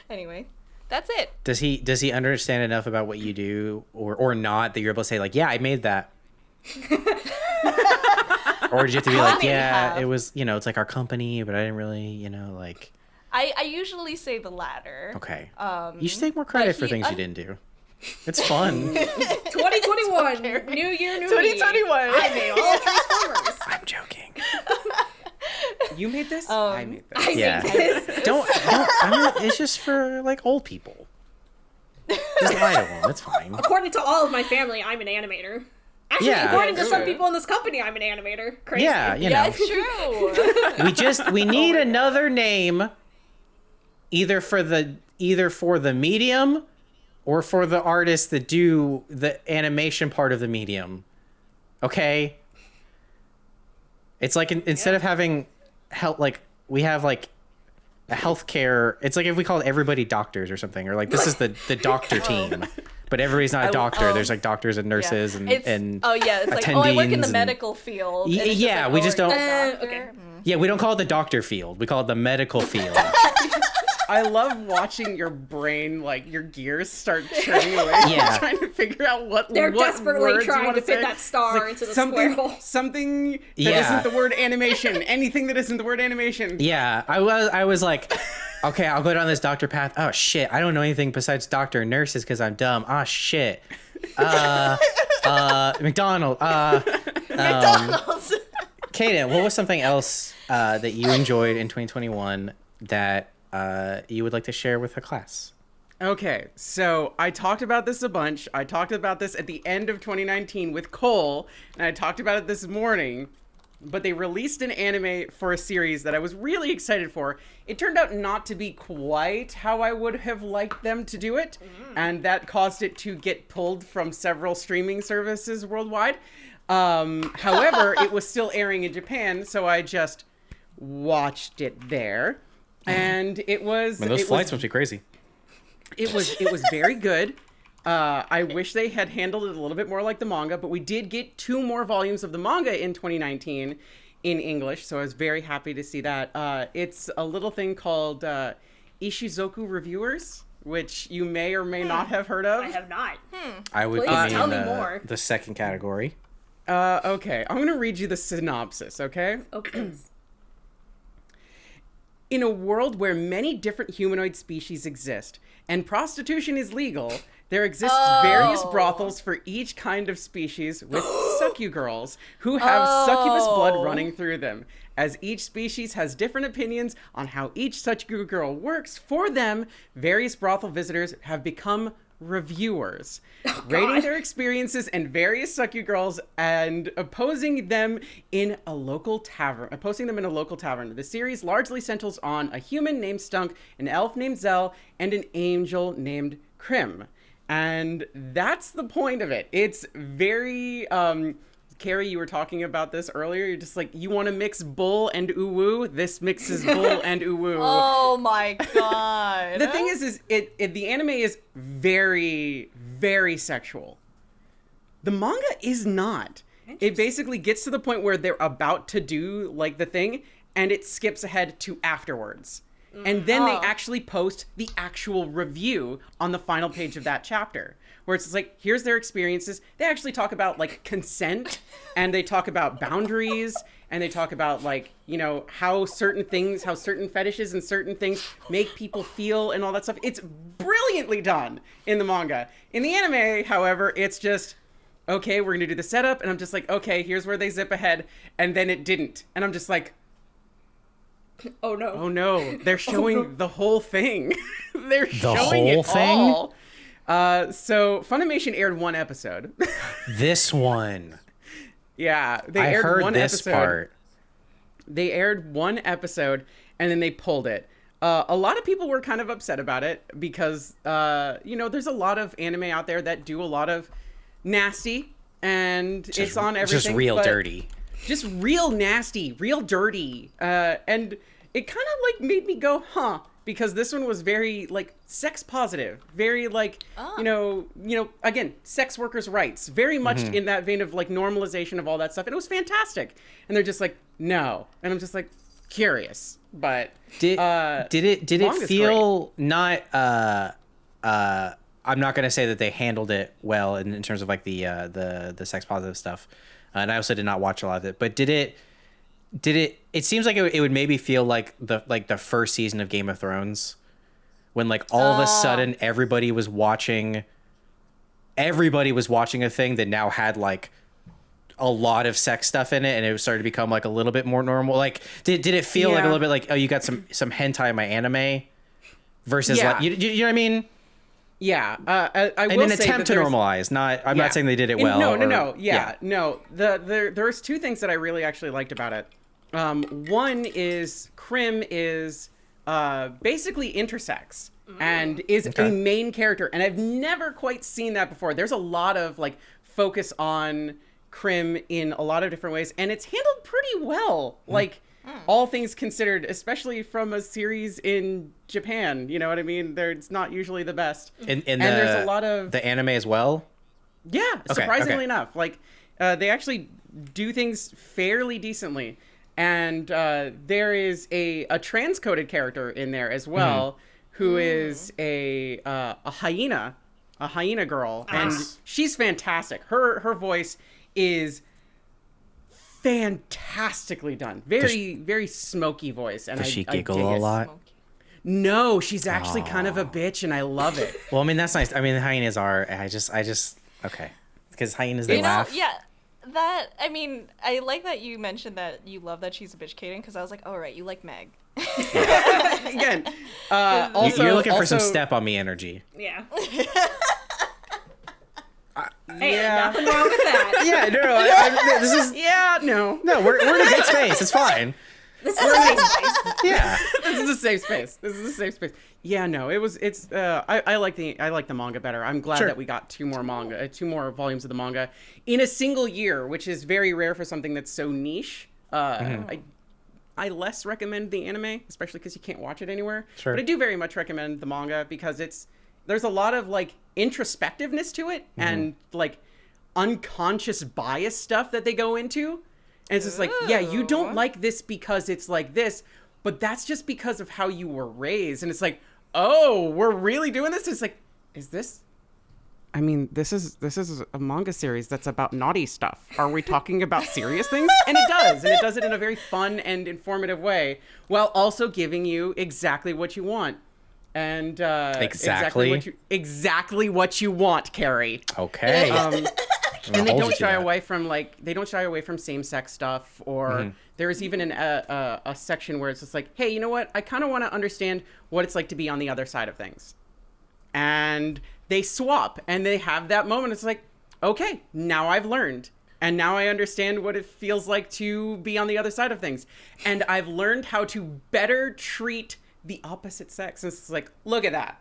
Anyway, that's it. Does he does he understand enough about what you do or or not that you're able to say like, yeah, I made that? or did you have to be like, yeah, it was you know, it's like our company, but I didn't really, you know, like I, I usually say the latter. okay. Um, you should take more credit for he things you didn't do. It's fun. 2021, new year, new me. 2021. I made all Transformers. I'm joking. you made this. I Um, made I this. Yeah. made this. Don't, don't I mean, it's just for like old people. Just lie to them. It's fine. According to all of my family, I'm an animator. Actually, Yeah. according to Yeah, some people in this company, I'm an animator. Crazy. Yeah, you yeah, know. it's true. we just we need oh, another name either for the either for the medium or for the artists that do the animation part of the medium okay it's like in, instead of having help, like we have like a healthcare it's like if we called everybody doctors or something or like this is the the doctor team but everybody's not a doctor there's like doctors and nurses and It's- and oh yeah, it's like oh, I work in the and- medical field. Y- and yeah, like, we oh, just don't- Uh, okay. Yeah we don't call it the doctor field we call it the medical field I love watching your brain, like your gears start churning away. Yeah. trying to figure out what They're what desperately words you trying wanna to fit say. that star It's into the something, square hole. Something that Yeah. not the word animation. Anything that isn't the word animation. Yeah, I was I was like, okay, I'll go down this doctor path. Oh shit, I don't know anything besides doctor and nurses because I'm dumb. Ah shit. Uh, uh, McDonald. Uh, McDonald's. Caden, what was something else uh, that you enjoyed in 2021 that uh, you would like to share with the class? Okay, so I talked about this a bunch. I talked about this at the end of 2019 with Cole, and I talked about it this morning. But they released an anime for a series that I was really excited for. It turned out not to be quite how I would have liked them to do it, and that caused it to get pulled from several streaming services worldwide. Um, however, it was still airing in Japan, so I just watched it there, and it was Man, those it flights was must be crazy. it was it was very good. Uh, I wish they had handled it a little bit more like the manga, but we did get two more volumes of the manga in 2019 in English, so I was very happy to see that. Uh, it's a little thing called uh, Ishuzoku Reviewers, which you may or may not have heard of. I have not. I would Please put tell me the, more. the second category. Uh, okay, I'm gonna read you the synopsis. Okay. Oh, please. In a world where many different humanoid species exist and prostitution is legal, there exist various Oh. brothels for each kind of species with succu girls who have succubus blood Oh. running through them. As each species has different opinions on how each succu girl works for them, various brothel visitors have become reviewers, rating their experiences and various succu girls and opposing them in a local tavern. Opposing them in a local tavern. The series largely centers on a human named Stunk, an elf named Zel, and an angel named Krim. And that's the point of it. It's very um Kerry, you were talking about this earlier. You're just like, you want to mix bull and uwu? This mixes bull and uwu. oh my god. The thing is, is it, it the anime is very, very sexual. The manga is not. It basically gets to the point where they're about to do like the thing, and it skips ahead to afterwards. And then they mm-hmm. Oh. actually post the actual review on the final page of that chapter where it's like here's their experiences. They actually talk about like consent and they talk about boundaries and they talk about like you know how certain things how certain fetishes and certain things make people feel and all that stuff. It's brilliantly done in the manga. In the anime however it's just okay we're gonna do the setup and i'm just like okay here's where they zip ahead and then it didn't. And i'm just like Oh no. Oh no, they're showing the whole thing. they're showing whole it thing? all. Uh, so Funimation aired one episode. This one. yeah, they I aired heard one this episode. part. They aired one episode and then they pulled it. Uh, a lot of people were kind of upset about it because, uh, you know, there's a lot of anime out there that do a lot of nasty, and it's on everything. Just real but- dirty. Just real nasty, real dirty. Uh, and it kind of like made me go, huh? Because this one was very like sex positive, very like you know, you know, again, sex workers' rights, very much Mm-hmm. in that vein of like normalization of all that stuff. And it was fantastic. And they're just like, no, and I'm just like curious, but Did uh, did it did it manga's feel not uh uh I'm not gonna say that they handled it well in, in terms of like the uh the the sex positive stuff, and I also did not watch a lot of it. But did it did it? It seems like it, would- it would maybe feel like the like the first season of Game of Thrones, when like all of a oh. sudden everybody was watching. Everybody was watching a thing that now had like a lot of sex stuff in it and it started to become like a little bit more normal like did, did it feel like a little bit like oh you got some some hentai in my anime versus Yeah. like you, you, you know what i mean yeah, uh, I, I in an attempt to normalize not i'm Yeah. not saying they did it well No, no, or- no. Yeah, no. The there there's two things that I really actually liked about it. Um, one is Krim is uh, basically intersex and is Okay. a main character, and I've never quite seen that before. There's a lot of like focus on Krim in a lot of different ways, and it's handled pretty well. Mm. Like. All things considered, especially from a series in Japan, you know what I mean? There, it's not usually the best. in, in and the, there's a lot of the anime as well yeah, surprisingly okay. enough, like uh, they actually do things fairly decently, and uh, there is a a transcoded character in there as well, who is a uh, a hyena, a hyena girl, and she's fantastic. Her her voice is fantastically done. Very very smoky voice, and does I, she I giggle dig a it. lot No, she's actually kind of a bitch, and I love it. well i mean that's nice i mean the hyenas are i just i just okay because hyenas they You know, laugh yeah. That I mean, I like that you mentioned that you love that she's a bitch, Caden, because I was like, oh right, you like Meg. Again, uh, You- also you're looking for some step on me energy Yeah. Hey, yeah. nothing wrong with that. yeah no, no I, I, this is Yeah, no. no we're, we're in a good space it's fine This is a safe space. yeah this is a safe space. This is a safe space. Yeah, no, it was. It's. Uh, I, I like the. I like the manga better. I'm glad Sure. that we got two more manga, uh, two more volumes of the manga in a single year, which is very rare for something that's so niche. Uh, Mm-hmm. I. I less recommend the anime, especially because you can't watch it anywhere. Sure. But I do very much recommend the manga because it's there's a lot of like introspectiveness to it Mm-hmm. and like unconscious bias stuff that they go into. And it's just like, yeah, you don't like this because it's like this, but that's just because of how you were raised. And it's like, oh, we're really doing this? It's like, is this I mean, this is this is a manga series that's about naughty stuff. Are we talking about serious things? And it does, and it does it in a very fun and informative way, while also giving you exactly what you want. And uh, Exactly? what you exactly what you want, Kerry. okay. Um, and they don't shy away from like they don't shy away from same-sex stuff or Mm-hmm. there's even an, uh, uh, a section where it's just like hey you know what? I kind of want to understand what it's like to be on the other side of things. And they swap and they have that moment. It's like okay now i've learned. And now i understand what it feels like to be on the other side of things. And i've learned how to better treat the opposite sex it's like look at that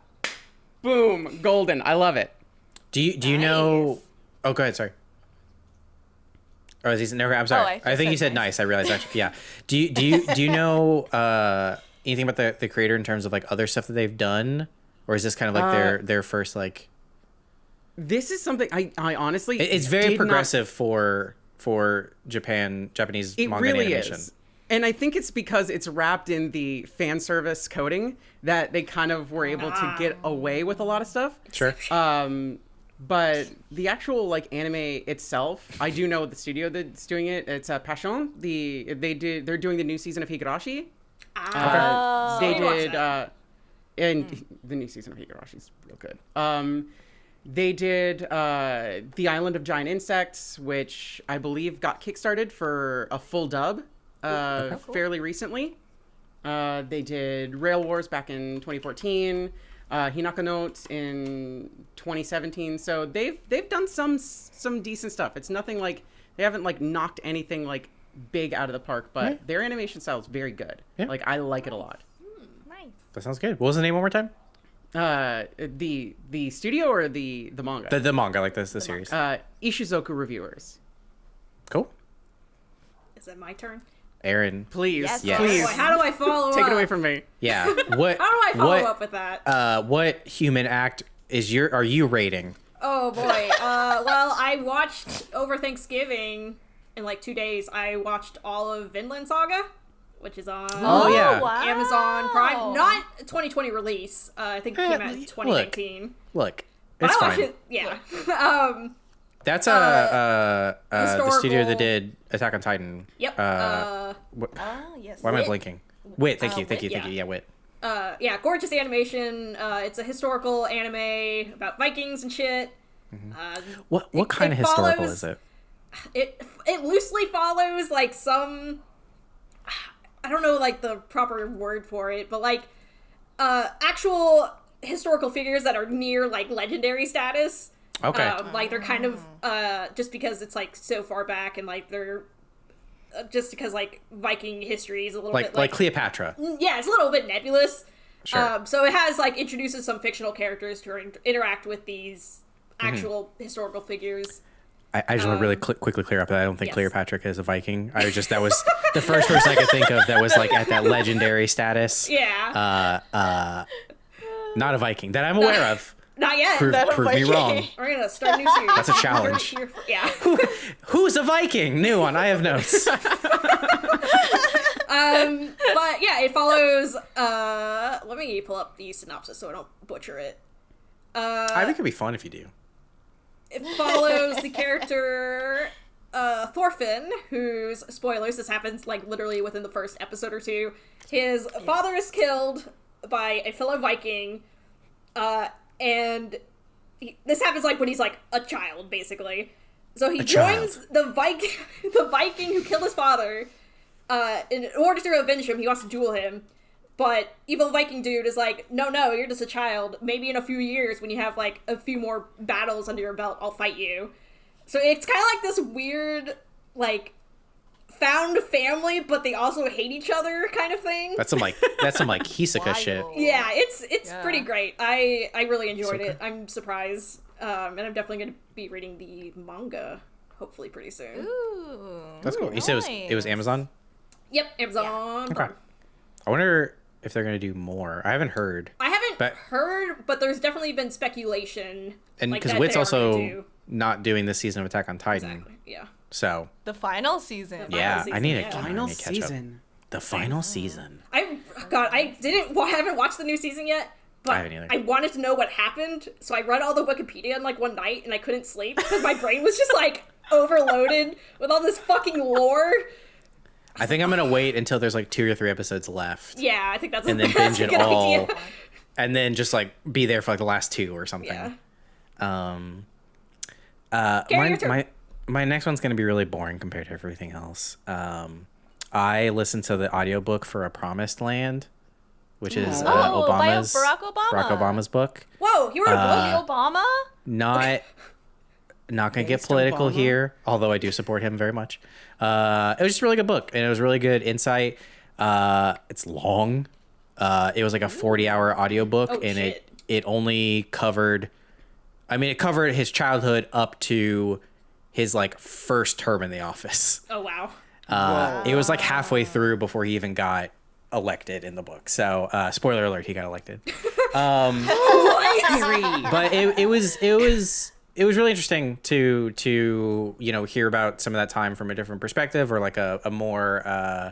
boom golden i love it Do you do you know? Oh, go ahead. Sorry. Oh, is he never? I'm sorry. Oh, I I, just think you said said nice. nice. I realized actually. Yeah. Do you do you do you know uh, anything about the the creator in terms of like other stuff that they've done, or is this kind of like their Uh, their first like? this is something i i honestly It- It's very did not- progressive for for Japan Japanese It manga really animation. is. And I think it's because it's wrapped in the fan service coding that they kind of were able to get away with a lot of stuff. Sure. Um, but the actual like anime itself, I do know the studio that's doing it. It's uh, Passione. The they did they're doing the new season of Higurashi. Ah. Uh, they did, uh, that. and the new season of Higurashi is real good. Um, they did uh, the Island of Giant Insects, which I believe got kickstarted for a full dub uh, fairly recently. Uh, they did Rail Wars back in 2014. Uh, Hinako Notes in 2017. So they've they've done some some decent stuff. It's nothing like they haven't like knocked anything like big out of the park, but Yeah. their animation style is very good. Yeah. Like I like it a lot. Nice. That sounds good. What was the name one more time? Uh, the the studio or the the manga? The, the manga, like this, the series. uh, Ishuzoku reviewers. cool. Is it my turn? Aaron. Please, Yes, Yes. please, how do I follow up? take up? it away from me. Yeah. What? How do I follow what, up with that? Uh, what human act is your? Are you rating? Oh boy. Uh, well, I watched over Thanksgiving in like two days. I watched all of Vinland Saga, which is on Oh, yeah. wow. Amazon Prime. Not 2020 release. Uh, I think it Eh, came out in look. 2019. Look, But it's I watched fine. it. Yeah. um. That's uh, uh, uh, the studio that did Attack on Titan. Yep. Uh, Uh. Ah, yes. why am I blinking? Wit. Thank Uh, you. Thank Wit, you. Thank yeah. you. Yeah, Wit. uh, yeah, gorgeous animation. Uh, it's a historical anime about Vikings and shit. Uh, What what It- kind it of historical follows- is it? it it loosely follows like some I don't know like the proper word for it, but like uh actual historical figures that are near like legendary status. Okay. Um, like they're kind of uh just because it's like so far back and like they're uh, just because like Viking history is a little like bit like like, Cleopatra. yeah, it's a little bit nebulous. Sure. Um, so it has like introduces some fictional characters to in- interact with these Mm-hmm. actual historical figures. I, I just want to really um, cl- quickly clear up that I don't think yes. Cleopatra is a Viking. I was just that was the first person I could think of that was like at that legendary status. Yeah, Uh, uh, not a Viking that I'm aware of. Not yet. Prove, Not a prove me Viking. wong. We're gonna start a new series. That's a challenge. Here for- yeah. Who's a Viking? New one. I have notes. um, but yeah, it follows. Uh, let me pull up the synopsis so I don't butcher it. Uh, I think it'd be fun if you do. it follows the character uh, Thorfinn, whose spoilers. This happens like literally within the first episode or two. His father is killed by a fellow Viking, uh, and he, this happens like when he's like a child, basically. So he A child. joins the Viking, the Viking who killed his father. Uh, in order to avenge him, he wants to duel him. But evil Viking dude is like, no, no, you're just a child. Maybe in a few years, when you have like a few more battles under your belt, I'll fight you. So it's kind of like this weird, like, found family, but they also hate each other kind of thing. That's some like that's some like Hisoka shit. Yeah, it's it's Yeah. pretty great. I I really enjoyed okay. it. I'm surprised, um, and I'm definitely going to be reading the manga hopefully pretty soon. Ooh. That's cool. You said it was it was. Amazon. Yep, Amazon. Okay. I wonder if they're gonna do more. I haven't heard. I haven't But- heard, but there's definitely been speculation. And because that Wit's they are gonna also do- not doing this season of Attack on Titan, exactly, yeah. So The final season. The yeah, season, I need to yeah. Final need to catch up. season. The final season. I God, I didn't. Well, I haven't watched the new season yet. But I haven't. I wanted to know what happened, so I read all the Wikipedia in like one night, and I couldn't sleep because my brain was just like overloaded with all this fucking lore. I think I'm gonna wait until there's like two or three episodes left, Yeah, I think that's and a, then that's binge a it all, idea. and then just like be there for like the last two or something. Yeah. Um, uh, Kerry, my, your turn. my my next one's gonna be really boring compared to everything else. Um, I listened to the audiobook for A Promised Land, which is uh, Oh, by Obama's Barack Obama. Barack Obama's book. Whoa, you wrote a Uh, book? Obama? Not not gonna get political Obama? here, although I do support him very much. Uh, it was just a really good book, and it was really good insight. Uh, it's long. Uh, it was like a 40 hour audiobook, Oh, and it it only covered I mean, it covered his childhood up to his like first term in the office. Oh wow. Uh, it was like halfway through before he even got elected in the book. So, uh, spoiler alert, he got elected. Um, but it, it was it was it was really interesting to to you know hear about some of that time from a different perspective or like a, a more uh,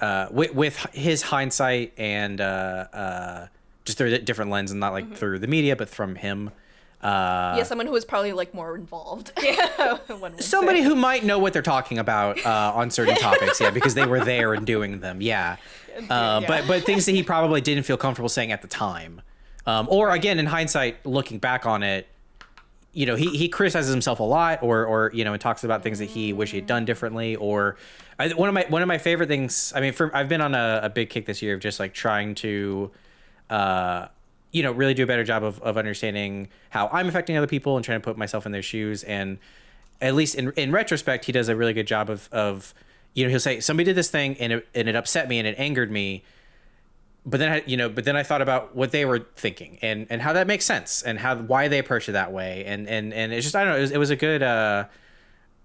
uh, with, with his hindsight and uh, uh, just through a different lens and not like Mm-hmm. through the media, but from him. Uh, yeah, someone who was probably like more involved. One would somebody say. who might know what they're talking about uh, on certain topics, yeah, because they were there and doing them, yeah. Uh, Yeah. But but things that he probably didn't feel comfortable saying at the time, um, or again in hindsight, looking back on it, you know, he, he criticizes himself a lot, or or you know, and talks about things that he wish he had done differently, or I, one of my one of my favorite things. I mean, for I've been on a, a big kick this year of just like trying to. Uh, you know, really do a better job of, of understanding how I'm affecting other people and trying to put myself in their shoes. And at least in, in retrospect, he does a really good job of, of, you know, he'll say, somebody did this thing and it, and it upset me and it angered me. But then, I, you know, but then I thought about what they were thinking and, and how that makes sense and how, why they approach it that way. And, and, and it's just, I don't know, it was, it was a good, uh,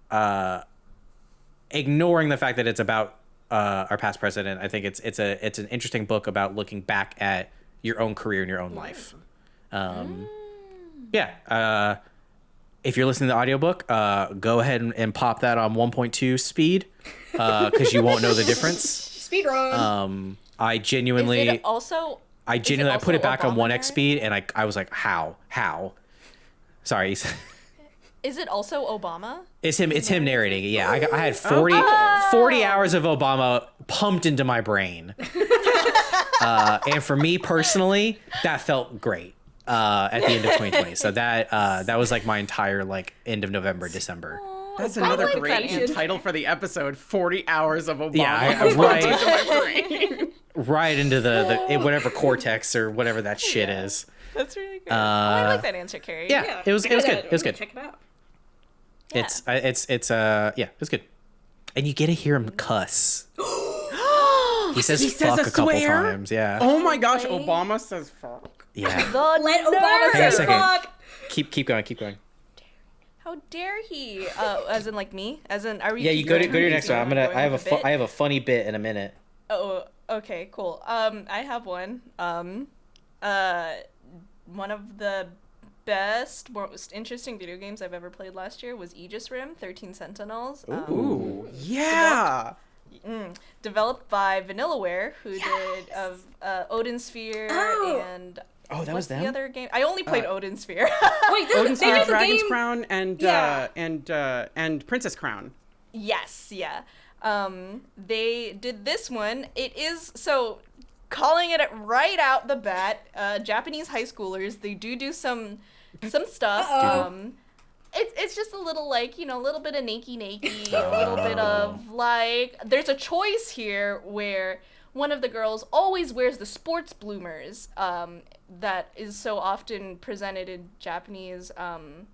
uh, ignoring the fact that it's about, uh, our past president. I think it's, it's a, it's an interesting book about looking back at your own career and your own life. Um, yeah. Uh, if you're listening to the audiobook, uh, go ahead and, and pop that on 1.2 speed because you won't know the difference. Speed run. Um, I Is genuinely, it also? I genuinely, I put it also back on 1x speed and I, I was like, how? How? Sorry. Is it also Obama? It's him. It's him narrating. Yeah, I, I had 40, 40 hours of Obama pumped into my brain, uh, and for me personally, that felt great uh, at the end of 2020. So that uh, that was like my entire like end of November, December. That's I another like great that title for the episode 40 hours of Obama. Yeah, I- right. into. Right into the, the whatever cortex or whatever that shit is. That's really good. oh, I like that answer, Kerry. Yeah, it was it was good. It was good. Check it out. It's it's it's uh yeah, it was good. And you get to hear him cuss. he says He says fuck a a, couple swear? times. Yeah. Oh my gosh, Obama says fuck. Yeah. The Let Obama Hang on a say fuck. keep keep going. Keep going. How dare he? Uh, as in like me? As in are we? Yeah, you go to go to your next one. I'm gonna. going I have a fu- bit? I have a funny bit in a minute. Oh, okay, cool. Um, I have one. Um, uh, one of the best, most interesting video games I've ever played last year was Aegis Rim: Thirteen Sentinels. Um, Ooh, yeah. Mm, developed by Vanillaware, who did of uh, Odin Sphere Oh. and Oh, that what's was them. the other game? I only played Odin Sphere. Wait, this, Odin's they Crown, made the Dragon's game. Crown, and Yeah. uh, and uh, and Princess Crown. Yes, yeah. Um, they did this one. It is so calling it right out the bat. Uh, Japanese high schoolers they do do some some stuff. Uh-oh. Um, it's it's just a little like you know a little bit of nakey nakey, a little bit of like. There's a choice here where one of the girls always wears the sports bloomers. Um, that is so often presented in Japanese. Um,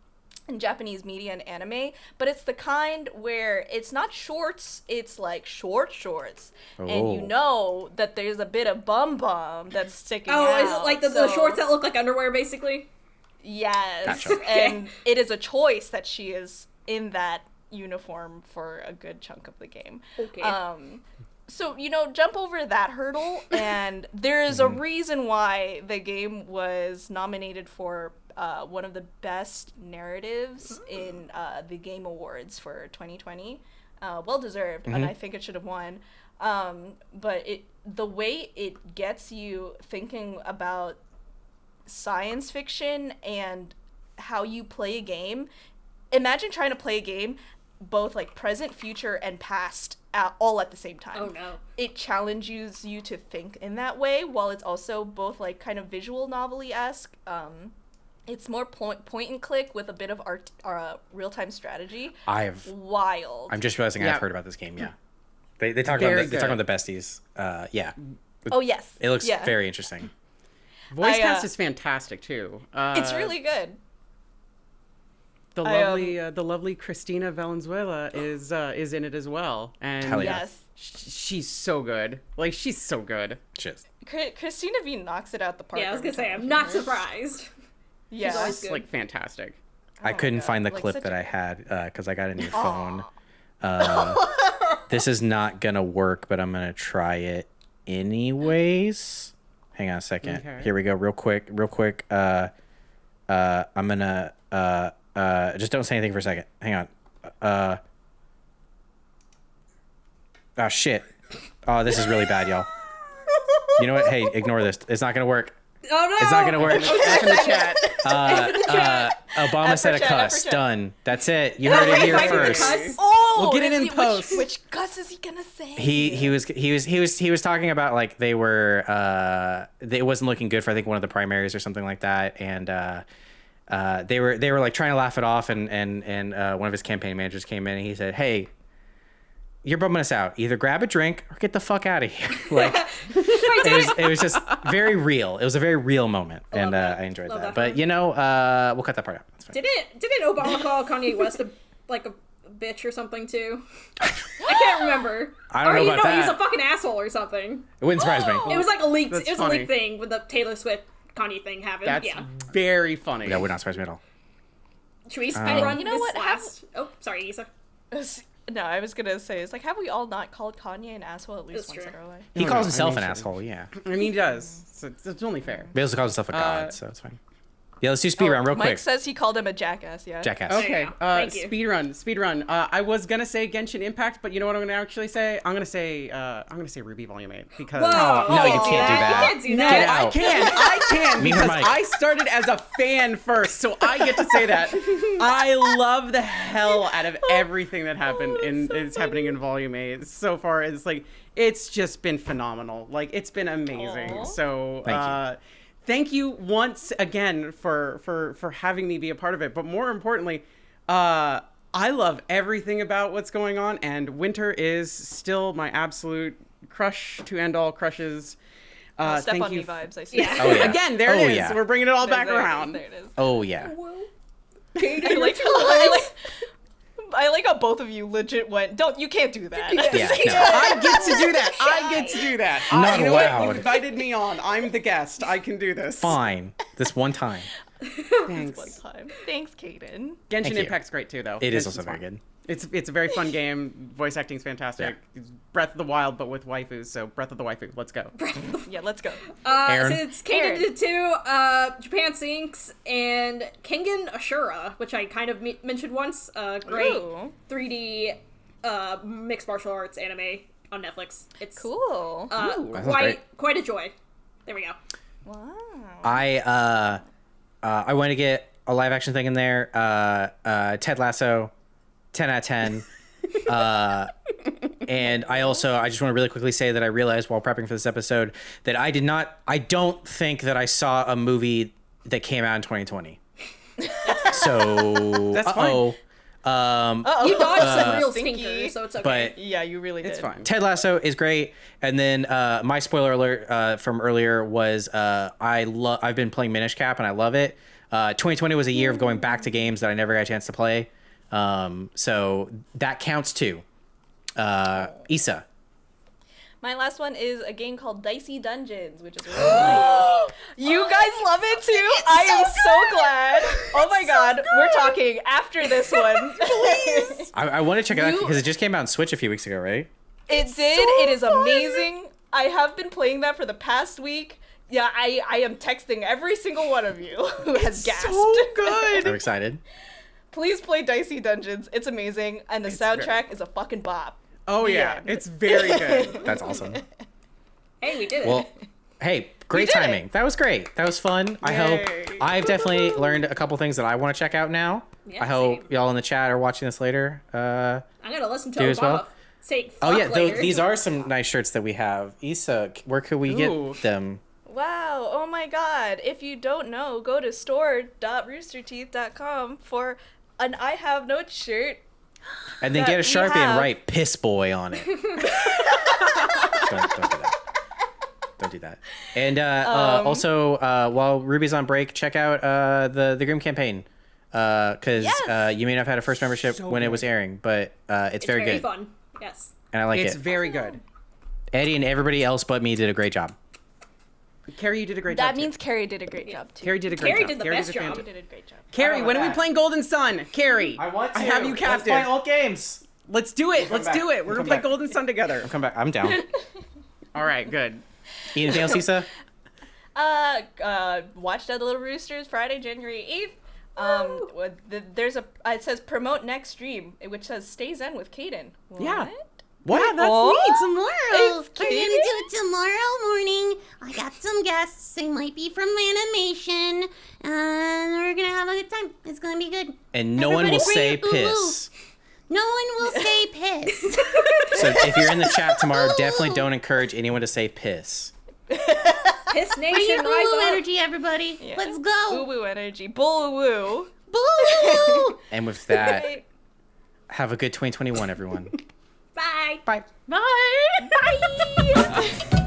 in Japanese media and anime, but it's the kind where it's not shorts, it's like short shorts. And you Oh. know that there's a bit of bum bum that's sticking Oh, out. Oh, is it like the, the shorts that look like underwear, basically? Yes. Gotcha. And it is a choice that she is in that uniform for a good chunk of the game. Okay. Um so you know, jump over that hurdle and there is a reason why the game was nominated for uh, one of the best narratives in uh, the Game Awards for 2020. Uh, well deserved, and I think it should have won. Um, but it the way it gets you thinking about science fiction and how you play a game. Imagine trying to play a game both like present, future, and past at, all at the same time. Oh, no. It challenges you to think in that way while it's also both like kind of visual novelty esque. Um, it's more point point and click with a bit of art, uh, real time strategy. I've. Wild. I'm just realizing Yeah. I've heard about this game. Yeah. They they talk Very about the, they talk about the besties. Uh, yeah. oh yes. It looks yeah. very interesting. Voice I, cast uh, is fantastic too. Uh, It's really good. the I, um, lovely uh, the lovely Christina Valenzuela is uh, is in it as well, and Hell yeah. Yes. she's so good. Like she's so good. Shit. Chri- Christina V knocks it out the park. Yeah, I was gonna say, I'm not surprised. Yeah. always It's good. like fantastic. I couldn't God, find the like clip that a- I had because I got a new phone. Uh, this is not gonna work, but I'm gonna try it anyways. Hang on a second. Okay. Here we go, real quick, real quick. Uh, uh, I'm gonna uh, uh, just don't say anything for a second. Hang on. Uh, oh shit. Oh, this is really bad, y'all. You know what? Hey, ignore this. It's not gonna work. Oh no! It's not gonna work. Back in the chat. Uh, uh, Obama After said a cuss. Done. That's it. You heard it here first. Oh, We'll get it in see, which- post. Which, cuss is he gonna say? He he was he was he was he was talking about like they were uh they, it wasn't looking good for I think one of the primaries or something like that and uh uh they were they were like trying to laugh it off and and and uh, one of his campaign managers came in and he said hey you're bumming us out either grab a drink or get the fuck out of here like it was it was just very real it was a very real moment and uh. I enjoyed that that. but you know uh we'll cut that part out that's fine Didn't didn't Obama call Kanye West a like a bitch or something too? I can't remember. I don't or know he, about no, he's that. a fucking asshole or something. it wouldn't surprise me It was like a leaked. That's it was funny. a leaked thing with the Taylor Swift Kanye thing happened. That's yeah. very funny. that would not surprise me at all Should we speed Um, run You know this what, have- Oh, sorry, Issa. No, I was gonna say it's like, have we all not called Kanye an asshole at least That's once true. in our life? he calls no, I himself mean, an sure. asshole yeah I mean, he does. So it's, it's only fair. He also calls himself a god, Uh, so it's fine. Yeah, let's do speed run real Mike quick. Mike says he called him a jackass. Yeah. Jackass. Okay, you go. uh, Thank you. speed run, speed run. Uh, I was gonna say Genshin Impact, but you know what I'm gonna actually say? I'm gonna say uh, I'm gonna say RWBY Volume Eight because Whoa, no, you can't do that. You can't do that. Get I can, I can Me or because Mike? I started as a fan first, so I get to say that. I love the hell out of everything that happened Oh, in that's so it's happening in Volume Eight so far. It's like it's just been phenomenal. Like it's been amazing. Aw. So Thank you. thank you once again for for for having me be a part of it. But more importantly, uh, I love everything about what's going on, and Winter is still my absolute crush to end all crushes. Uh, Step thank on you. me vibes. I see. Yeah. Oh, yeah. Again, there Oh, it is. yeah. We're bringing it all There- back there it is, around. There it is. Oh yeah. I like, I like, I like how both of you legit went. Don't you can't do that. Yeah, no. I get to do that. I get to do that. I, Not you know what? You invited me on. I'm the guest. I can do this. Fine. This one time. Thanks. One time. Thanks, Caden. Genshin Thank you. Impact's great too, though. It is Genshin's also very fun. good. It's it's a very fun game. Voice acting's fantastic. It's Breath of the Wild, but with waifus. So Breath of the waifu. Let's go. Yeah, let's go. Uh, Aaron? since Caden Aaron. did two, uh, Japan Sinks and Kengan Ashura, which I kind of me- mentioned once. Uh, great Ooh, 3D uh, mixed martial arts anime on Netflix. It's cool. Uh, Ooh. Quite quite a joy. There we go. wow. I uh, uh, I want to get a live action thing in there. Uh, uh, Ted Lasso, ten out of ten. uh, and I also I just want to really quickly say that I realized while prepping for this episode that I did not I don't think that I saw a movie that came out in 2020. so That's fine. Uh-oh. Um, Uh-oh. You dodged some real Stinky. stinkers, so it's okay. but Yeah, you really did. It's fine. Ted Lasso is great, and then uh, my spoiler alert uh, from earlier was uh, I love I've been playing Minish Cap and I love it. Uh, 2020 was a year of going back to games that I never got a chance to play, um, so that counts too. Uh, Issa, My last one is a game called Dicey Dungeons, which is really nice. You guys love it too. I am so glad. Oh my god, we're talking after this one. Please. I, I want to check it out because it just came out on Switch a few weeks ago, right? It did. it is amazing. I have been playing that for the past week. Yeah, I, I am texting every single one of you who has gasped. So good. I'm excited. Please play Dicey Dungeons. It's amazing, and the soundtrack is a fucking bop. Oh yeah, end. it's very good. That's awesome. hey, we did it. Well, hey, great did it. timing. That was great. That was fun. I hope I've definitely learned a couple things that I want to check out now. Yeah, I hope same. y'all in the chat are watching this later. Uh, I'm gonna listen to do Obama as well? say oh yeah, tho- later. these are some nice shirts that we have. Issa, where could we Ooh. get them? Wow, oh my god. If you don't know, go to store.roosterteeth.com for an I Have Notes shirt. And then get a we sharpie and write "piss boy" on it. don't, don't do that. Don't do that. And uh, uh, Um, also, uh, while RWBY's on break, check out uh, the the Grim campaign because Yes. uh, you may not have had a first membership So when it was airing, but uh, it's, it's very, good, fun. Yes. and I like it's it. It's very good. Eddie and everybody else but me did a great job. Kerry, you did a great job. That too. means Kerry did a great job too. Kerry did a great Kerry job. did the Kerry best a job. fantastic- Kerry did a great job. Kerry, when are we playing Golden Sun? Kerry, I want. I have you captive. old games. Let's do it. Let's back. do it. We're We'll gonna play back. Golden Sun together. I'll come back. I'm down. All right, good. Anything else, Issa? Uh, uh, watch Dead Little Roosters Friday, January eighth. Um, what- the, there's a uh, it says promote next stream, which says stay zen with Caden. What? Yeah. What? That's Aw. me oh. tomorrow. It's We're cute. gonna do it tomorrow morning. I got some guests. They might be from animation, and we're gonna have a good time. It's gonna be good. and no one will say piss. No one will say piss. So if you're in the chat tomorrow, definitely don't encourage anyone to say piss. Piss Bring Nation, your rise boo up. energy, everybody. Yeah. Let's Woo go. woo energy. Bull woo. Boo! And with that, have a good 2021, everyone. Bye. Bye. Bye. Bye.